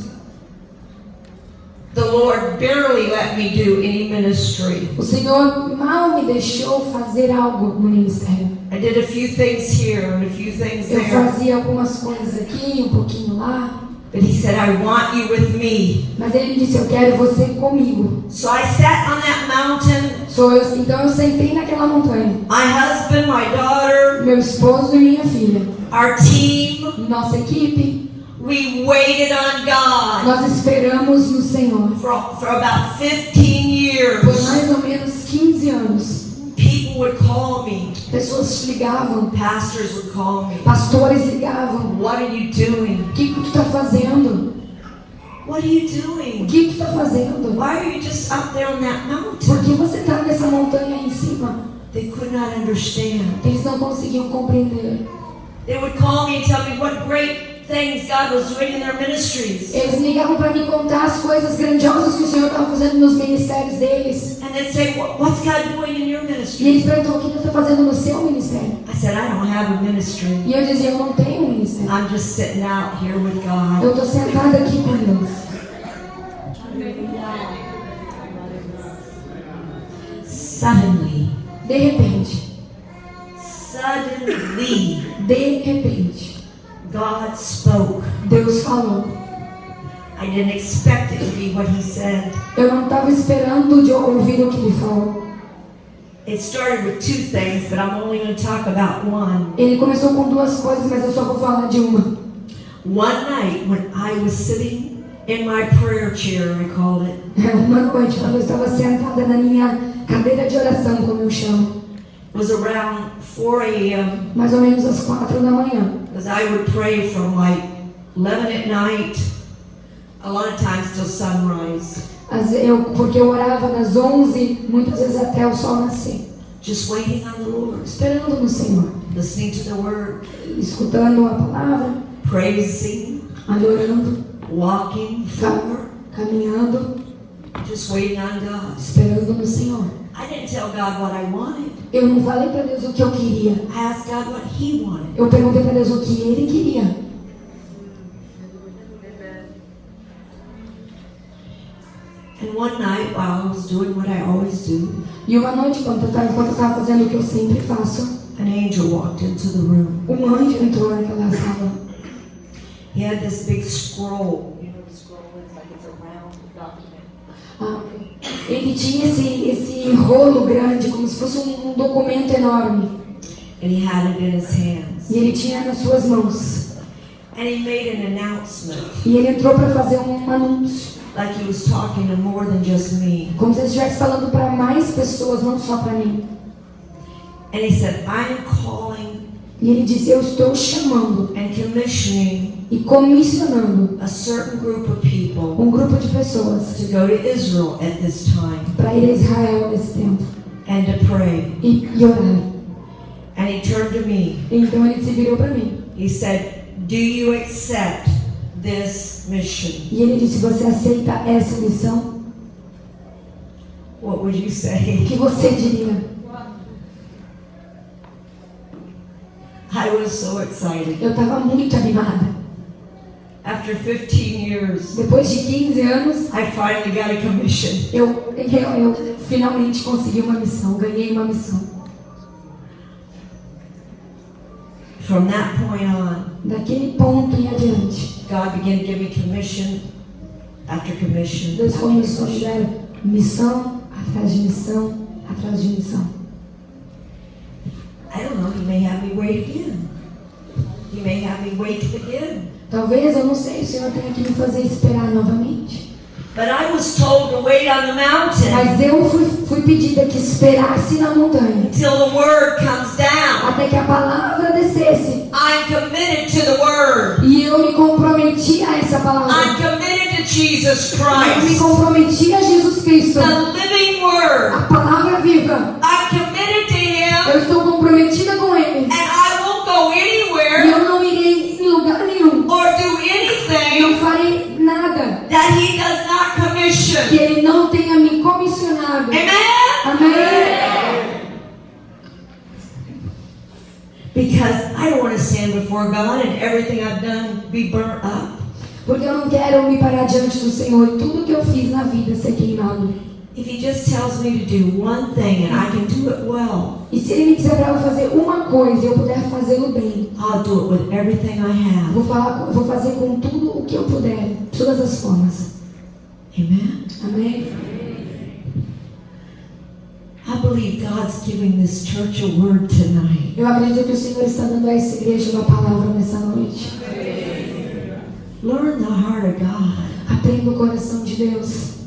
Speaker 2: The Lord barely let me do any ministry.
Speaker 3: O Senhor mal me deixou fazer algo no ministério.
Speaker 2: I did a few things here and a few things
Speaker 3: Eu
Speaker 2: there.
Speaker 3: fazia algumas coisas aqui, um pouquinho lá.
Speaker 2: But he said, I want you with me.
Speaker 3: Mas ele me disse: Eu quero você comigo.
Speaker 2: So I sat on that mountain.
Speaker 3: Sou eu, então eu sentei naquela montanha.
Speaker 2: My husband, my daughter,
Speaker 3: Meu esposo e minha filha.
Speaker 2: our team,
Speaker 3: Nossa equipe.
Speaker 2: We waited on God
Speaker 3: Nós esperamos no Senhor.
Speaker 2: for, for about 15
Speaker 3: Por
Speaker 2: years.
Speaker 3: mais ou menos 15 anos.
Speaker 2: People would call me,
Speaker 3: Pessoas ligavam.
Speaker 2: pastors would call me.
Speaker 3: Pastores ligavam.
Speaker 2: What are you doing?
Speaker 3: O que, que tu está fazendo?
Speaker 2: What are you
Speaker 3: O
Speaker 2: doing?
Speaker 3: que tu está fazendo?
Speaker 2: Why are you just up there on that
Speaker 3: Por
Speaker 2: mountain?
Speaker 3: que você está nessa montanha aí em cima?
Speaker 2: They could not understand.
Speaker 3: Eles não conseguiam compreender.
Speaker 2: They would call me and tell me what great things God was doing in their ministries.
Speaker 3: Eles ligavam para me contar as coisas grandiosas que o Senhor estava fazendo nos ministérios deles.
Speaker 2: And they'd say, "What- What's God doing in your
Speaker 3: E
Speaker 2: ministry?
Speaker 3: eles perguntavam o que Deus está fazendo no seu ministério.
Speaker 2: I said, I don't have a ministry.
Speaker 3: E eu dizia, eu não tenho um ministério.
Speaker 2: I'm just sitting out here with God.
Speaker 3: Eu estou sentada aqui com Deus.
Speaker 2: Suddenly,
Speaker 3: De repente,
Speaker 2: suddenly,
Speaker 3: de repente,
Speaker 2: God spoke.
Speaker 3: Deus falou.
Speaker 2: I didn't expect it to be what He said.
Speaker 3: Eu não estava esperando de ouvir o que ele falou.
Speaker 2: It started with two things, but I'm only going to talk about one.
Speaker 3: Ele começou com duas coisas, mas eu só vou falar de uma.
Speaker 2: One night when I was sitting in my prayer chair, I called it, [LAUGHS]
Speaker 3: Uma noite, quando eu estava sentada na minha cadeira de oração, como eu chamo,
Speaker 2: was around 4 a.m.
Speaker 3: mais ou menos às quatro da manhã.
Speaker 2: Because I would pray from like 11 at night, a lot of times till sunrise,
Speaker 3: ve- eu, porque eu orava das 11, muitas vezes até o sol nascer,
Speaker 2: just waiting on the Lord,
Speaker 3: esperando no Senhor,
Speaker 2: listening to the Word,
Speaker 3: escutando a palavra,
Speaker 2: praising,
Speaker 3: adorando,
Speaker 2: walking forward,
Speaker 3: caminhando,
Speaker 2: just waiting on God.
Speaker 3: esperando no Senhor.
Speaker 2: I didn't tell God what I wanted.
Speaker 3: Eu não falei para Deus o que eu queria.
Speaker 2: I asked God what He wanted.
Speaker 3: Eu perguntei para Deus o que Ele queria.
Speaker 2: And one night, while I was doing what I always do,
Speaker 3: E uma noite, enquanto eu estava fazendo o que eu sempre faço,
Speaker 2: an angel walked into the room.
Speaker 3: um anjo entrou naquela sala.
Speaker 2: He had this big scroll is? Like it's a round document.
Speaker 3: Ah, ele tinha esse, esse rolo grande, como se fosse um, um documento enorme.
Speaker 2: And he had it in his hands.
Speaker 3: E ele tinha nas suas mãos.
Speaker 2: And he made an announcement.
Speaker 3: E ele entrou para fazer um anúncio.
Speaker 2: like he was talking to more than just me.
Speaker 3: Como se ele estivesse falando para mais pessoas, não só para mim.
Speaker 2: And he said, I am calling
Speaker 3: E ele disse: Eu estou chamando
Speaker 2: and commissioning
Speaker 3: e comissionando
Speaker 2: a certain group of people
Speaker 3: um grupo de pessoas
Speaker 2: to go to Israel at this time
Speaker 3: para ir a Israel nesse tempo
Speaker 2: and to pray.
Speaker 3: e, e orar.
Speaker 2: And he turned to me.
Speaker 3: Então ele se virou para mim
Speaker 2: He said, Do you accept this mission?
Speaker 3: e ele disse: Você aceita essa missão?
Speaker 2: What would you
Speaker 3: O
Speaker 2: say?
Speaker 3: que você diria?
Speaker 2: I was so excited.
Speaker 3: Eu estava muito animada.
Speaker 2: After 15 years,
Speaker 3: Depois de 15 anos,
Speaker 2: I finally got a commission.
Speaker 3: eu, eu, eu finalmente consegui uma missão, ganhei uma missão.
Speaker 2: From that point on,
Speaker 3: Daquele ponto em adiante,
Speaker 2: God began to give me commission after commission.
Speaker 3: Deus começou a me dar missão atrás de missão atrás de missão.
Speaker 2: I don't know, He may have me wait again. He may have me wait again.
Speaker 3: Talvez, eu não sei, o Senhor tenha que me fazer esperar novamente.
Speaker 2: But I was told to wait on the mountain
Speaker 3: Mas eu fui, fui pedida que esperasse na montanha
Speaker 2: until the word comes down.
Speaker 3: até que a palavra descesse.
Speaker 2: I'm committed to the word.
Speaker 3: E eu me comprometi a essa
Speaker 2: I'm
Speaker 3: palavra.
Speaker 2: committed to Jesus
Speaker 3: Eu me
Speaker 2: Christ,
Speaker 3: comprometi a Jesus Cristo,
Speaker 2: the living word.
Speaker 3: a palavra viva.
Speaker 2: I'm
Speaker 3: Eu estou comprometida com Ele.
Speaker 2: and I won't go
Speaker 3: E
Speaker 2: anywhere
Speaker 3: eu não irei em lugar nenhum.
Speaker 2: or do
Speaker 3: Não
Speaker 2: anything
Speaker 3: farei nada
Speaker 2: that He does not
Speaker 3: que
Speaker 2: commission.
Speaker 3: Ele não tenha me comissionado.
Speaker 2: Amen?
Speaker 3: Amém?
Speaker 2: Because I don't want to stand before God and everything I've done be burnt up.
Speaker 3: Porque eu não quero me parar diante do Senhor e tudo que eu fiz na vida ser queimado.
Speaker 2: If He just tells me to do one thing and I can do it well,
Speaker 3: E se Ele me disser para eu fazer uma coisa e eu puder fazê-lo bem,
Speaker 2: I'll do it with everything I have.
Speaker 3: vou, falar, vou fazer com tudo o que eu puder, de todas as formas.
Speaker 2: Amen.
Speaker 3: Amém?
Speaker 2: I believe God's giving this church a word tonight.
Speaker 3: Eu acredito que o Senhor está dando a essa igreja uma palavra nessa noite.
Speaker 2: Learn the heart of God.
Speaker 3: Aprenda o coração de Deus.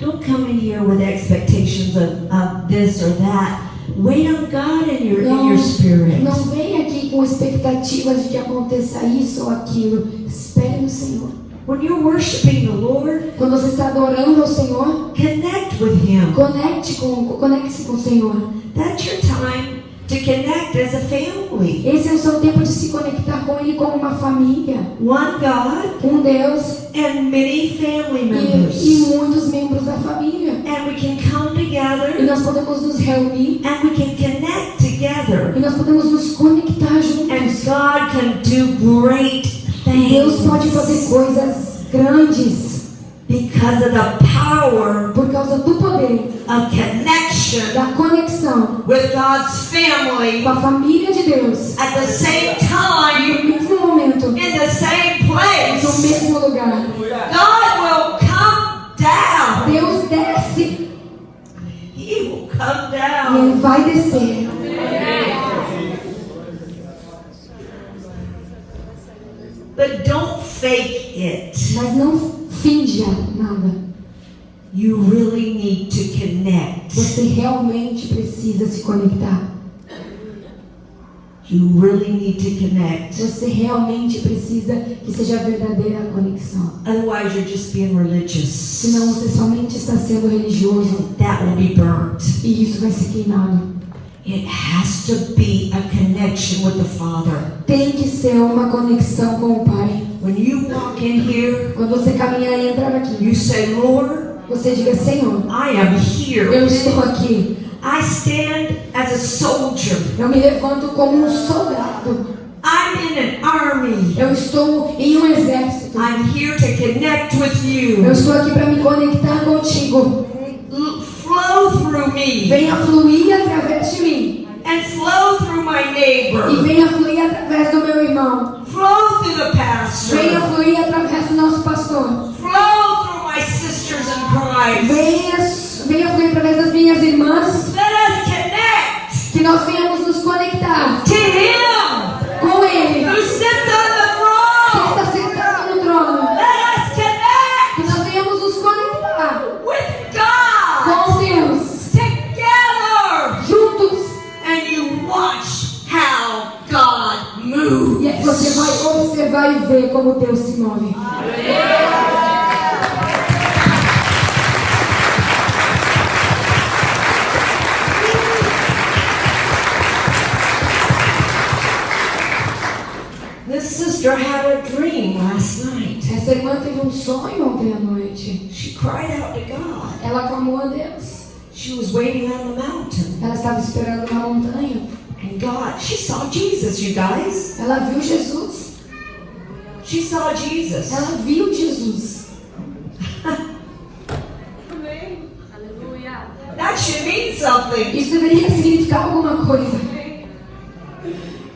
Speaker 2: Don't come in here with expectations of, of this or that. Wait on God in your in
Speaker 3: Não,
Speaker 2: your spirit.
Speaker 3: não venha aqui com expectativas de que aconteça isso ou aquilo. Espere no Senhor.
Speaker 2: When you're worshiping the Lord,
Speaker 3: Quando você está adorando ao Senhor,
Speaker 2: connect with Him.
Speaker 3: conecte com, conecte-se com o Senhor.
Speaker 2: That's your time to connect as a family.
Speaker 3: Esse é o seu tempo de se conectar com Ele como uma família,
Speaker 2: One God
Speaker 3: com Deus
Speaker 2: and many family
Speaker 3: e, e
Speaker 2: members.
Speaker 3: muitos membros da família.
Speaker 2: And we can come
Speaker 3: E
Speaker 2: together
Speaker 3: nós podemos nos reunir
Speaker 2: and we can connect together.
Speaker 3: e nós podemos nos conectar
Speaker 2: And
Speaker 3: juntos.
Speaker 2: God can do great
Speaker 3: E Deus pode
Speaker 2: things
Speaker 3: fazer coisas grandes
Speaker 2: because of the power
Speaker 3: por causa do poder,
Speaker 2: of connection
Speaker 3: da conexão
Speaker 2: with God's family
Speaker 3: com a família de Deus.
Speaker 2: at the same
Speaker 3: No
Speaker 2: time
Speaker 3: mesmo momento,
Speaker 2: in the same
Speaker 3: no
Speaker 2: place.
Speaker 3: mesmo lugar.
Speaker 2: God will come down.
Speaker 3: Deus desce
Speaker 2: He will come
Speaker 3: e
Speaker 2: down.
Speaker 3: Ele vai descer.
Speaker 2: But don't fake it.
Speaker 3: Mas não finja nada.
Speaker 2: You really need to connect.
Speaker 3: Você realmente precisa se conectar.
Speaker 2: You really need to connect.
Speaker 3: Você realmente precisa que seja a verdadeira conexão.
Speaker 2: Otherwise, you're just being religious.
Speaker 3: Senão você somente está sendo religioso
Speaker 2: That will be burnt.
Speaker 3: e isso vai ser queimado.
Speaker 2: It has to be a connection with the Father.
Speaker 3: Tem que ser uma conexão com o Pai.
Speaker 2: When you walk in here,
Speaker 3: Quando você caminhar e entrar aqui,
Speaker 2: you say, Lord,
Speaker 3: você diga: Senhor,
Speaker 2: I am here.
Speaker 3: eu estou aqui.
Speaker 2: I stand as a soldier.
Speaker 3: Eu me levanto como um soldado.
Speaker 2: I'm in an army.
Speaker 3: Eu estou em um exército.
Speaker 2: I'm here to connect with
Speaker 3: Eu
Speaker 2: you.
Speaker 3: estou aqui para me conectar contigo.
Speaker 2: Flow through me
Speaker 3: Venha fluir através de mim.
Speaker 2: and flow through my
Speaker 3: E
Speaker 2: neighbor.
Speaker 3: venha fluir através do meu irmão.
Speaker 2: Flow through the
Speaker 3: Venha
Speaker 2: pastor.
Speaker 3: fluir através do nosso pastor.
Speaker 2: Flow through my Christ.
Speaker 3: Venha, venha através das minhas irmãs.
Speaker 2: Let us connect
Speaker 3: Que nós venhamos nos conectar com Ele.
Speaker 2: who sits on the
Speaker 3: Que
Speaker 2: throne.
Speaker 3: está sentado no trono.
Speaker 2: Let us connect
Speaker 3: Que nós venhamos nos conectar
Speaker 2: with God
Speaker 3: com Deus.
Speaker 2: together.
Speaker 3: Juntos.
Speaker 2: And you watch how God moves.
Speaker 3: E aí você vai observar e ver como Deus se move.
Speaker 2: This sister had a dream last night.
Speaker 3: Essa irmã teve um sonho ontem à noite.
Speaker 2: She cried out to God.
Speaker 3: Ela clamou a Deus.
Speaker 2: She was waiting on the mountain.
Speaker 3: Ela estava esperando na montanha.
Speaker 2: And God, she saw Jesus, you guys.
Speaker 3: Ela viu Jesus.
Speaker 2: She saw Jesus.
Speaker 3: Ela viu Jesus.
Speaker 2: That should mean something.
Speaker 3: Isso deveria significar alguma coisa.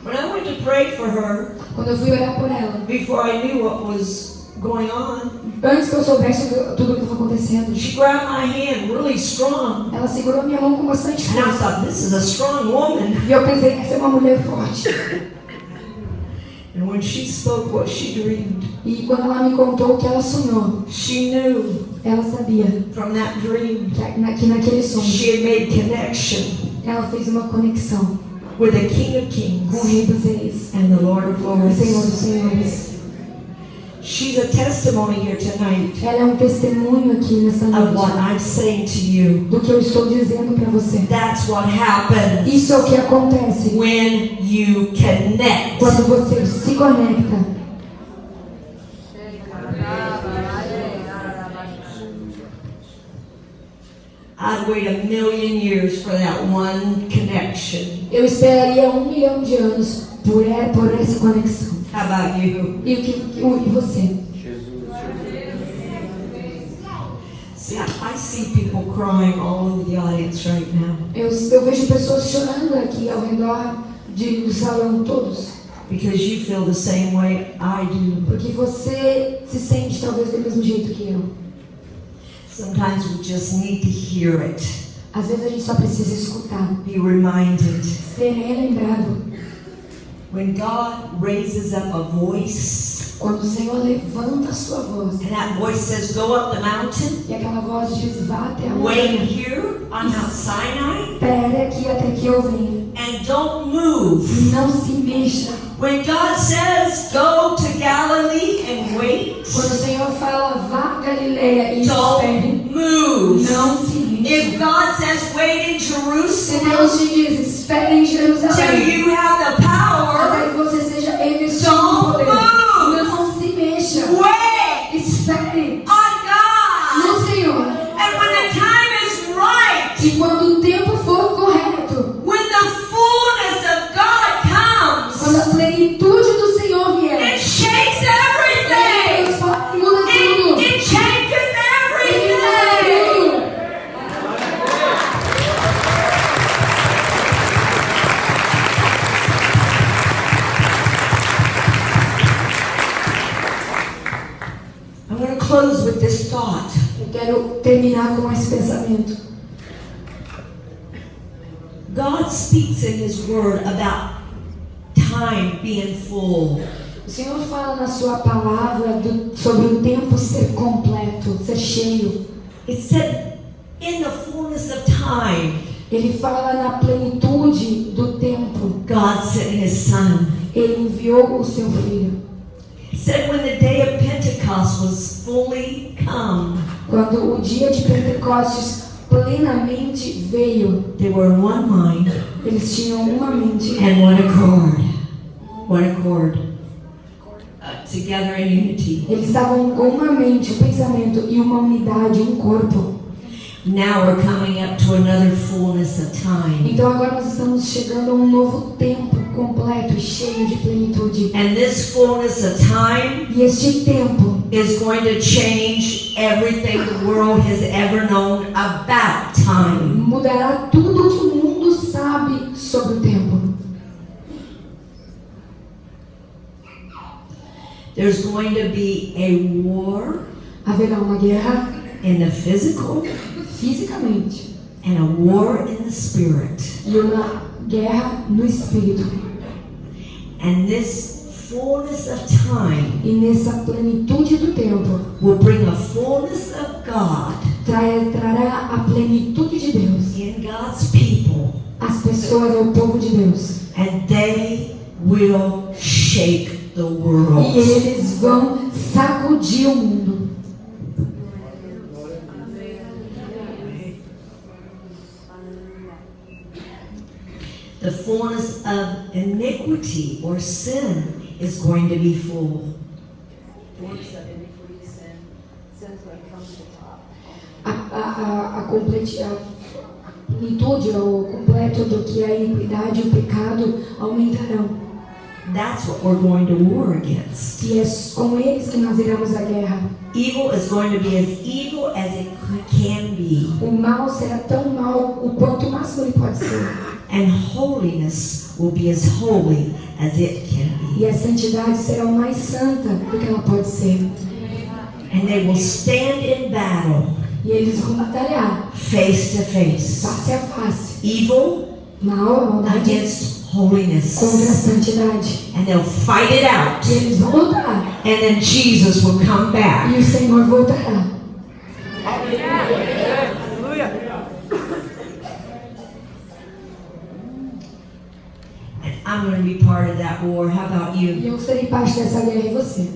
Speaker 2: When I went to pray for her,
Speaker 3: Quando eu fui orar por ela,
Speaker 2: before I knew what was going on,
Speaker 3: antes que eu soubesse tudo o que estava acontecendo,
Speaker 2: she grabbed my hand really strong.
Speaker 3: ela segurou minha mão com bastante
Speaker 2: And I
Speaker 3: força.
Speaker 2: thought, this is a strong woman.
Speaker 3: E eu pensei essa é uma mulher forte. [LAUGHS]
Speaker 2: And when she spoke what she dreamed,
Speaker 3: E quando ela me contou o que ela sonhou,
Speaker 2: she knew
Speaker 3: ela sabia
Speaker 2: from that dream
Speaker 3: que, na- que naquele sonho
Speaker 2: she made connection
Speaker 3: ela fez uma conexão
Speaker 2: with the King of
Speaker 3: com o
Speaker 2: Kings
Speaker 3: Rei dos Reis,
Speaker 2: and the Lord of
Speaker 3: o Senhor dos
Speaker 2: Lords.
Speaker 3: Senhores.
Speaker 2: She's a testimony here tonight
Speaker 3: Ela é um testemunho aqui nessa
Speaker 2: of what
Speaker 3: noite
Speaker 2: I'm saying to you.
Speaker 3: do que eu estou dizendo para você.
Speaker 2: That's what happens
Speaker 3: Isso é o que acontece
Speaker 2: when you connect.
Speaker 3: quando você se conecta.
Speaker 2: I'd wait a million years for that one connection.
Speaker 3: Eu esperaria um milhão de anos por, e- por essa conexão.
Speaker 2: How about you?
Speaker 3: E o que o- e você?
Speaker 2: See, I see people crying all over the audience right now
Speaker 3: Eu, eu vejo pessoas chorando aqui ao redor de, do salão todos.
Speaker 2: because you feel the same way I do.
Speaker 3: Porque você se sente talvez do mesmo jeito que eu.
Speaker 2: Sometimes we just need to hear it,
Speaker 3: Às vezes a gente só precisa escutar,
Speaker 2: be reminded.
Speaker 3: ser relembrado.
Speaker 2: When God raises up a voice,
Speaker 3: Quando o Senhor levanta a sua voz
Speaker 2: and that voice says, Go up the mountain,
Speaker 3: e aquela voz diz: Vá até a
Speaker 2: wait here on Mount Sinai,
Speaker 3: espere aqui até que eu venha.
Speaker 2: and don't move.
Speaker 3: Não se mexa.
Speaker 2: When God says, Go to Galilee
Speaker 3: Quando o Senhor fala: Vá Galileia e espere,
Speaker 2: don't move.
Speaker 3: não se.
Speaker 2: If God says, Wait in
Speaker 3: Se
Speaker 2: Jerusalem
Speaker 3: Deus te diz: Espere em
Speaker 2: till you have the power, God speaks in His Word about time being full.
Speaker 3: O Senhor fala na sua palavra do- sobre o tempo ser completo, ser cheio.
Speaker 2: It said, in the fullness of time,
Speaker 3: Ele fala na plenitude do tempo.
Speaker 2: God sent His Son.
Speaker 3: Ele enviou o seu filho.
Speaker 2: It said, when the day of Pentecost was fully come,
Speaker 3: Quando o dia de Pentecostes plenamente veio,
Speaker 2: they were one mind
Speaker 3: eles tinham uma mente
Speaker 2: and one accord. One accord. Uh, together in unity.
Speaker 3: Eles estavam com uma mente, um pensamento e uma unidade, um corpo.
Speaker 2: Now we're coming up to another fullness of time.
Speaker 3: Então agora nós estamos chegando a um novo tempo completo e cheio de plenitude.
Speaker 2: And this fullness of time
Speaker 3: E este tempo
Speaker 2: is going to change everything the world has ever known about time.
Speaker 3: mudará tudo que o mundo sabe sobre o tempo.
Speaker 2: There's going to be a war
Speaker 3: Haverá uma guerra
Speaker 2: in the physical
Speaker 3: fisicamente
Speaker 2: and a war in the spirit.
Speaker 3: e uma guerra no espírito.
Speaker 2: And this fullness of time
Speaker 3: E nessa plenitude do tempo
Speaker 2: will bring a fullness of God
Speaker 3: tra- trará a plenitude de Deus.
Speaker 2: in God's people,
Speaker 3: As pessoas, o povo de Deus.
Speaker 2: and they will shake the
Speaker 3: E
Speaker 2: world.
Speaker 3: eles vão sacudir o mundo.
Speaker 2: The fullness of iniquity or sin is going to be full.
Speaker 3: A, a, a, a, completi- a plenitude, o completo do que é a iniquidade e o pecado aumentarão.
Speaker 2: That's what we're going to war against.
Speaker 3: E é com eles que nós iremos à guerra.
Speaker 2: Evil is going to be as evil as it can be,
Speaker 3: O mal será tão mal o quanto o máximo ele pode ser.
Speaker 2: And holiness will be as holy as it can be.
Speaker 3: E a santidade será o mais santa do que ela pode ser.
Speaker 2: And they will stand in battle
Speaker 3: E eles vão batalhar
Speaker 2: face to face.
Speaker 3: face a face.
Speaker 2: Evil
Speaker 3: Mal,
Speaker 2: against
Speaker 3: contra a
Speaker 2: holiness.
Speaker 3: santidade.
Speaker 2: And they'll fight it out.
Speaker 3: E eles vão lutar.
Speaker 2: And then Jesus will come back.
Speaker 3: E o Senhor voltará.
Speaker 2: I'm going to be part of that war. How about you?
Speaker 3: Eu serei parte dessa guerra e você.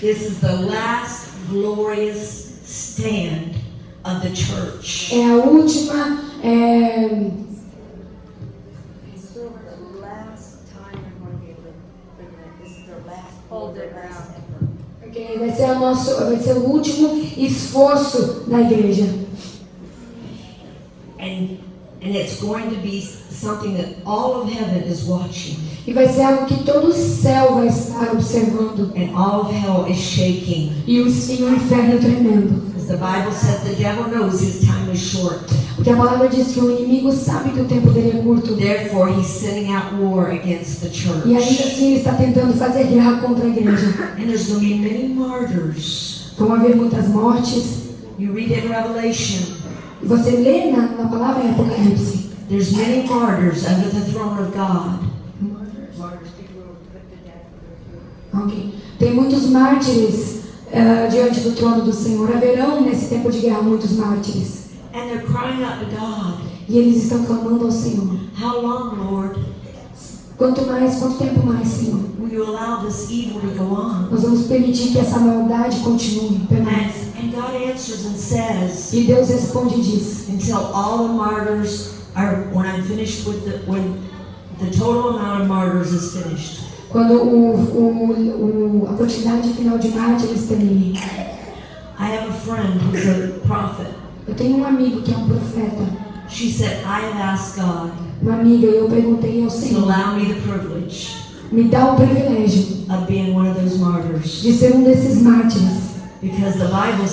Speaker 2: This is the last glorious stand of the church.
Speaker 3: É a última. é,
Speaker 4: This is the last time we're going to be able to bring that. This is their last hold their ground
Speaker 3: ok, vai, ser o nosso, vai ser o último esforço da igreja.
Speaker 2: And and it's going to be something that all of heaven is watching
Speaker 3: E vai ser algo que todo o céu vai estar observando.
Speaker 2: and all of hell is shaking.
Speaker 3: E o, e o inferno tremendo.
Speaker 2: Because the Bible says the devil knows his time is short.
Speaker 3: Porque a palavra diz que o inimigo sabe que o tempo dele é curto.
Speaker 2: Therefore, he's sending out war against the
Speaker 3: E ainda
Speaker 2: church.
Speaker 3: assim ele está tentando fazer guerra contra a igreja.
Speaker 2: And there's going to be many martyrs.
Speaker 3: Vão haver muitas mortes.
Speaker 2: You read in Revelation,
Speaker 3: E você lê na, na palavra em Apocalipse.
Speaker 2: There's many martyrs under the throne of God.
Speaker 3: Ok. Tem muitos mártires ah, diante do trono do Senhor. Haverão nesse tempo de guerra muitos mártires.
Speaker 2: And they're crying out to God,
Speaker 3: E eles estão clamando ao Senhor.
Speaker 2: How long, Lord,
Speaker 3: Quanto mais, quanto tempo mais, Senhor?
Speaker 2: will you allow this evil to go on?
Speaker 3: Nós vamos permitir que essa maldade continue,
Speaker 2: And, and God answers and says,
Speaker 3: E Deus responde e diz:
Speaker 2: until all the martyrs are, when I'm finished with the, when the total amount of martyrs is finished,
Speaker 3: quando o, o, o, a quantidade final de mártires termine.
Speaker 2: I have a friend who's a prophet.
Speaker 3: Eu tenho um amigo que é um profeta,
Speaker 2: She said, I have asked God
Speaker 3: uma amiga, eu perguntei ao
Speaker 2: to
Speaker 3: Senhor:
Speaker 2: allow me the privilege
Speaker 3: me dá o privilégio
Speaker 2: of being one of those martyrs.
Speaker 3: de ser um desses mártires,
Speaker 2: Because the Bible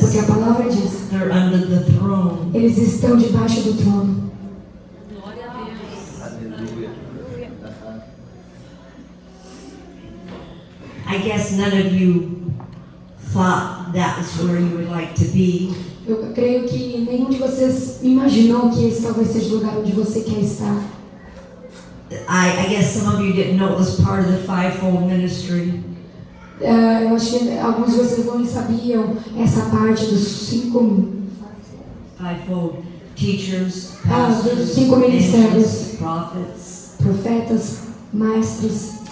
Speaker 3: porque a
Speaker 2: says
Speaker 3: palavra diz:
Speaker 2: they're under the throne.
Speaker 3: eles estão debaixo do trono.
Speaker 2: I guess none of you thought that was where you would like to be.
Speaker 3: Eu creio que nenhum de vocês imaginou que esse talvez seja o lugar onde você quer estar.
Speaker 2: I, I guess some of you didn't know it was part of the fivefold ministry.
Speaker 3: Ah, eu acho que alguns de vocês não sabiam essa parte dos cinco
Speaker 2: Fivefold teachers,
Speaker 3: Ah, dos
Speaker 2: pastors,
Speaker 3: cinco ministérios.
Speaker 2: prophets.
Speaker 3: profetas, mestres.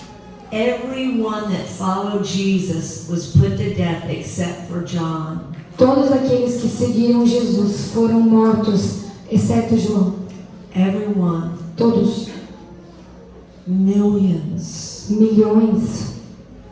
Speaker 2: Everyone that followed Jesus was put to death except for John.
Speaker 3: Todos aqueles que seguiram Jesus foram mortos, exceto João.
Speaker 2: Everyone.
Speaker 3: Todos,
Speaker 2: Millions.
Speaker 3: milhões.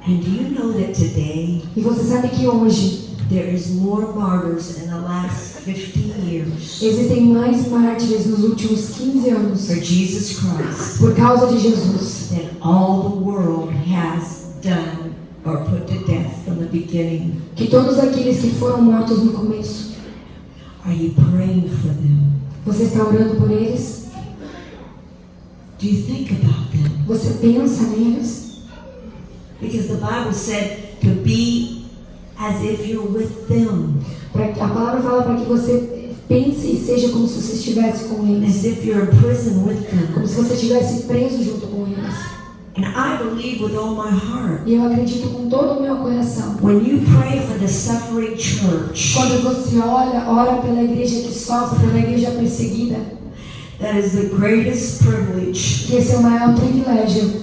Speaker 2: And do you know that today
Speaker 3: E você sabe que hoje
Speaker 2: there is more martyrs in the last 50 years
Speaker 3: existem mais mártires nos últimos 15 anos
Speaker 2: for Jesus Christ
Speaker 3: por causa de Jesus
Speaker 2: than all the world has done or put to death from the beginning.
Speaker 3: que todos aqueles que foram mortos no começo.
Speaker 2: Are you praying for them?
Speaker 3: Você está orando por eles?
Speaker 2: Do you think about them?
Speaker 3: Você pensa neles?
Speaker 2: Because the Bible said as if you're with them,
Speaker 3: a palavra fala para que você pense e seja como se você estivesse com eles,
Speaker 2: as if you're in prison with
Speaker 3: como
Speaker 2: them.
Speaker 3: se você estivesse preso junto com eles.
Speaker 2: And I believe with all my heart,
Speaker 3: E eu acredito com todo o meu coração.
Speaker 2: when you pray for the suffering church,
Speaker 3: Quando você olha, ora pela igreja que sofre, pela igreja perseguida,
Speaker 2: that is the greatest privilege.
Speaker 3: que esse é o maior privilégio.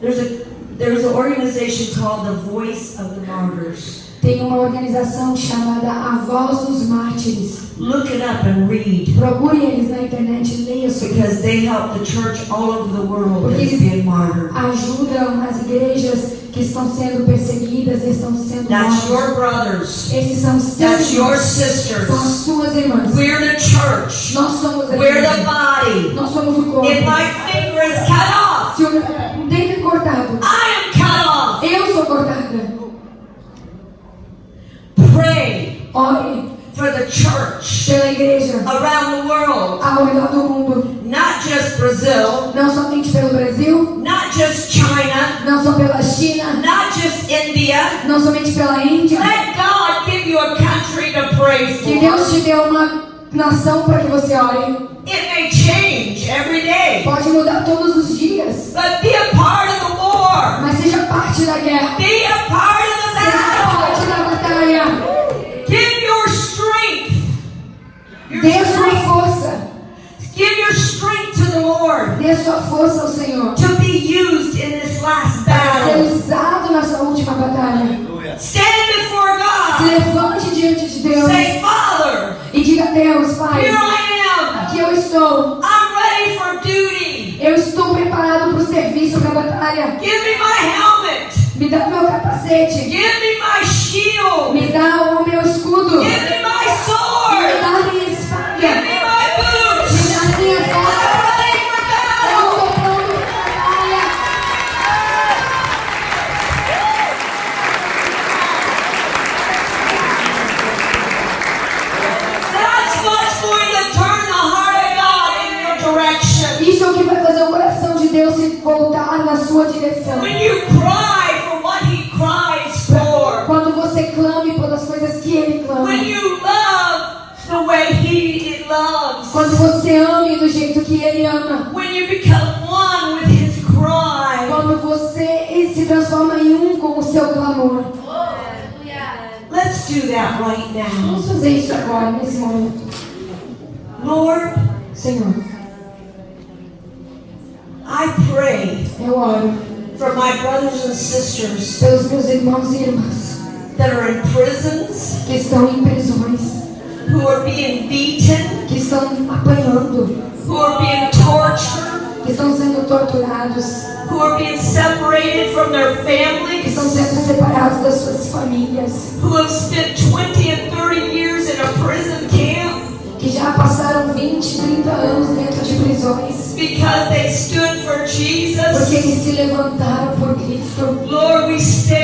Speaker 2: There's a there's an organization called the Voice of the Martyrs.
Speaker 3: Tem uma organização chamada A Voz dos Mártires.
Speaker 2: Look it up and read
Speaker 3: Procure eles na internet e leia sobre
Speaker 2: because they help the church all over the world
Speaker 3: Porque
Speaker 2: that's
Speaker 3: eles
Speaker 2: being martyred.
Speaker 3: ajudam as igrejas que estão sendo perseguidas e estão sendo
Speaker 2: That's
Speaker 3: mortas.
Speaker 2: your brothers.
Speaker 3: Esses são os seus
Speaker 2: That's your
Speaker 3: irmãos. São as irmãs.
Speaker 2: We're the church.
Speaker 3: Nós somos a
Speaker 2: We're the
Speaker 3: igreja.
Speaker 2: body.
Speaker 3: Nós somos o corpo.
Speaker 2: If my finger is cut off,
Speaker 3: Se o dedo é cortado,
Speaker 2: I am cut off.
Speaker 3: eu sou cortada.
Speaker 2: Pray
Speaker 3: Ore
Speaker 2: for the church
Speaker 3: pela igreja
Speaker 2: around the world,
Speaker 3: ao redor do mundo.
Speaker 2: not just Brazil,
Speaker 3: Não somente pelo Brasil,
Speaker 2: not just China,
Speaker 3: não só pela China,
Speaker 2: not just India.
Speaker 3: não somente pela Índia.
Speaker 2: Let God give you a country to pray
Speaker 3: Que Deus
Speaker 2: for.
Speaker 3: te deu uma nação para que você ore.
Speaker 2: It may change every day,
Speaker 3: Pode mudar todos os dias,
Speaker 2: but be a part of the war.
Speaker 3: mas seja parte da guerra.
Speaker 2: Be a part of
Speaker 3: Dê a sua força.
Speaker 2: Give your strength to the Lord
Speaker 3: Dê a sua força ao Senhor.
Speaker 2: to be used in this last
Speaker 3: Para ser
Speaker 2: battle.
Speaker 3: usado na sua última batalha.
Speaker 1: Aleluia.
Speaker 2: Stand before
Speaker 3: Se
Speaker 2: God.
Speaker 3: levante diante de Deus
Speaker 2: Say, Father,
Speaker 3: e diga: Deus, Pai,
Speaker 2: here I am.
Speaker 3: aqui eu estou.
Speaker 2: I'm ready for duty.
Speaker 3: Eu estou preparado para o serviço, para a batalha.
Speaker 2: Give me my helmet.
Speaker 3: Me dá o meu capacete.
Speaker 2: Give me my shield.
Speaker 3: Me dá o meu escudo.
Speaker 2: Give
Speaker 3: sua direção. Quando você clame pelas coisas que ele clama. Quando você ame do jeito que ele ama. Quando você se transforma em um com o seu clamor.
Speaker 2: Let's do that right now.
Speaker 3: Vamos fazer isso agora, nesse momento.
Speaker 2: Lord,
Speaker 3: Senhor,
Speaker 2: I pray
Speaker 3: Hello.
Speaker 2: For my brothers and sisters.
Speaker 3: Pelos meus irmãos e irmãs.
Speaker 2: That are in prisons.
Speaker 3: Que estão em prisões.
Speaker 2: Who are being beaten.
Speaker 3: Que estão apanhando.
Speaker 2: Who are being tortured.
Speaker 3: Que estão sendo torturados.
Speaker 2: Who are being separated from their families.
Speaker 3: Que estão sendo separados das suas famílias.
Speaker 2: Who have spent 20 and 30 years in a prison camp.
Speaker 3: Que já passaram 20, 30 anos dentro de prisões.
Speaker 2: Because they stood Jesus.
Speaker 3: Porque eles se levantaram por Cristo.
Speaker 2: Lord, we stand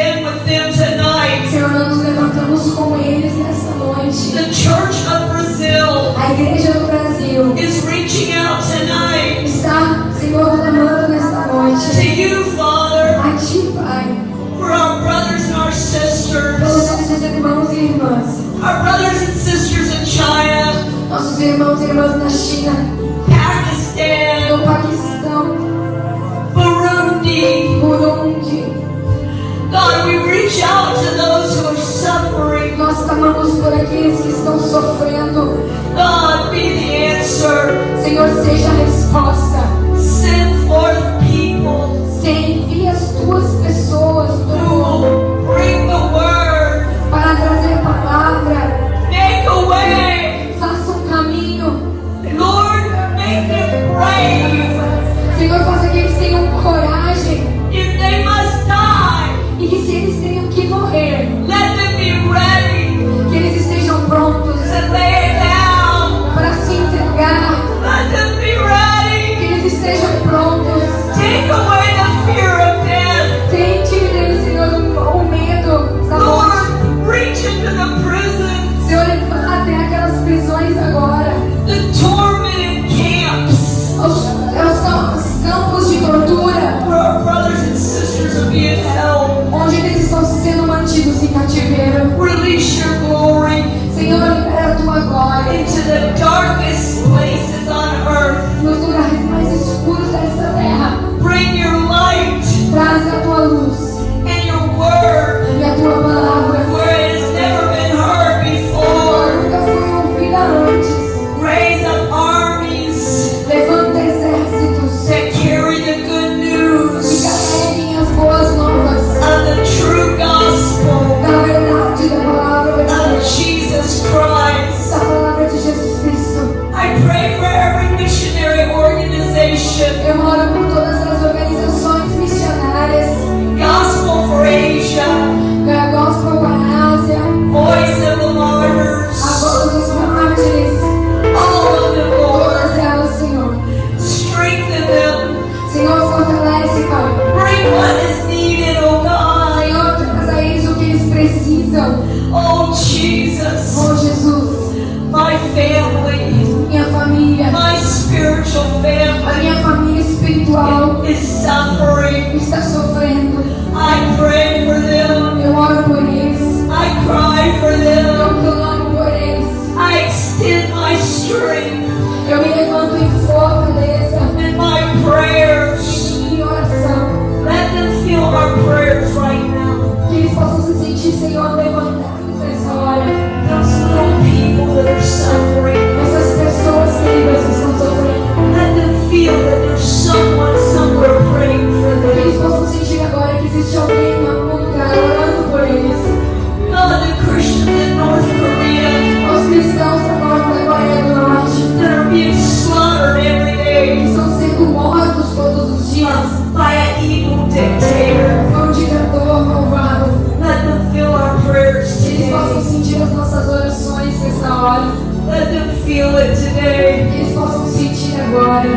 Speaker 2: doesn't feel it today.
Speaker 3: Eles possam sentir agora.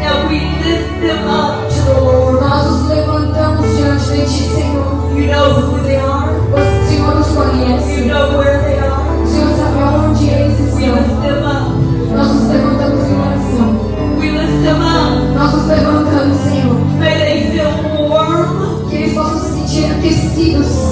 Speaker 2: That we lift them up to the Lord.
Speaker 3: Nós os levantamos diante de ti, Senhor.
Speaker 2: You know who they are.
Speaker 3: O Senhor
Speaker 2: os
Speaker 3: conhece.
Speaker 2: You know where they are.
Speaker 3: O Senhor sabe onde eles estão.
Speaker 2: We lift them up.
Speaker 3: Nós os levantamos em oração.
Speaker 2: We lift them up.
Speaker 3: Nós os levantamos, Senhor.
Speaker 2: May they feel
Speaker 3: warm. Que eles
Speaker 2: possam sentir aquecidos.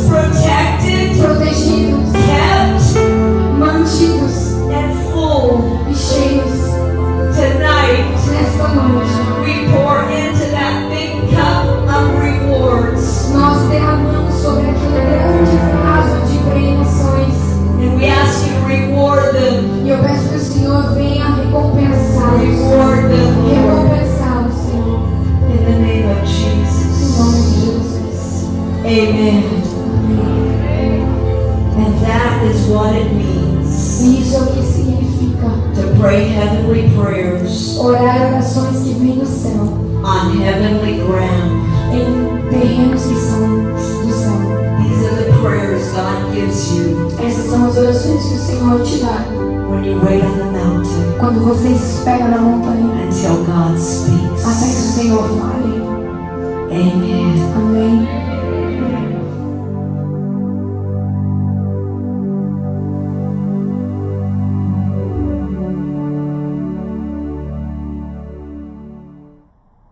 Speaker 2: Prayers
Speaker 3: orar orações que vêm do céu,
Speaker 2: on heavenly ground.
Speaker 3: em terrenos que são do céu.
Speaker 2: These are the prayers God gives you
Speaker 3: Essas são as orações que o Senhor te dá
Speaker 2: when you wait on the mountain
Speaker 3: quando você espera na montanha
Speaker 2: until God speaks.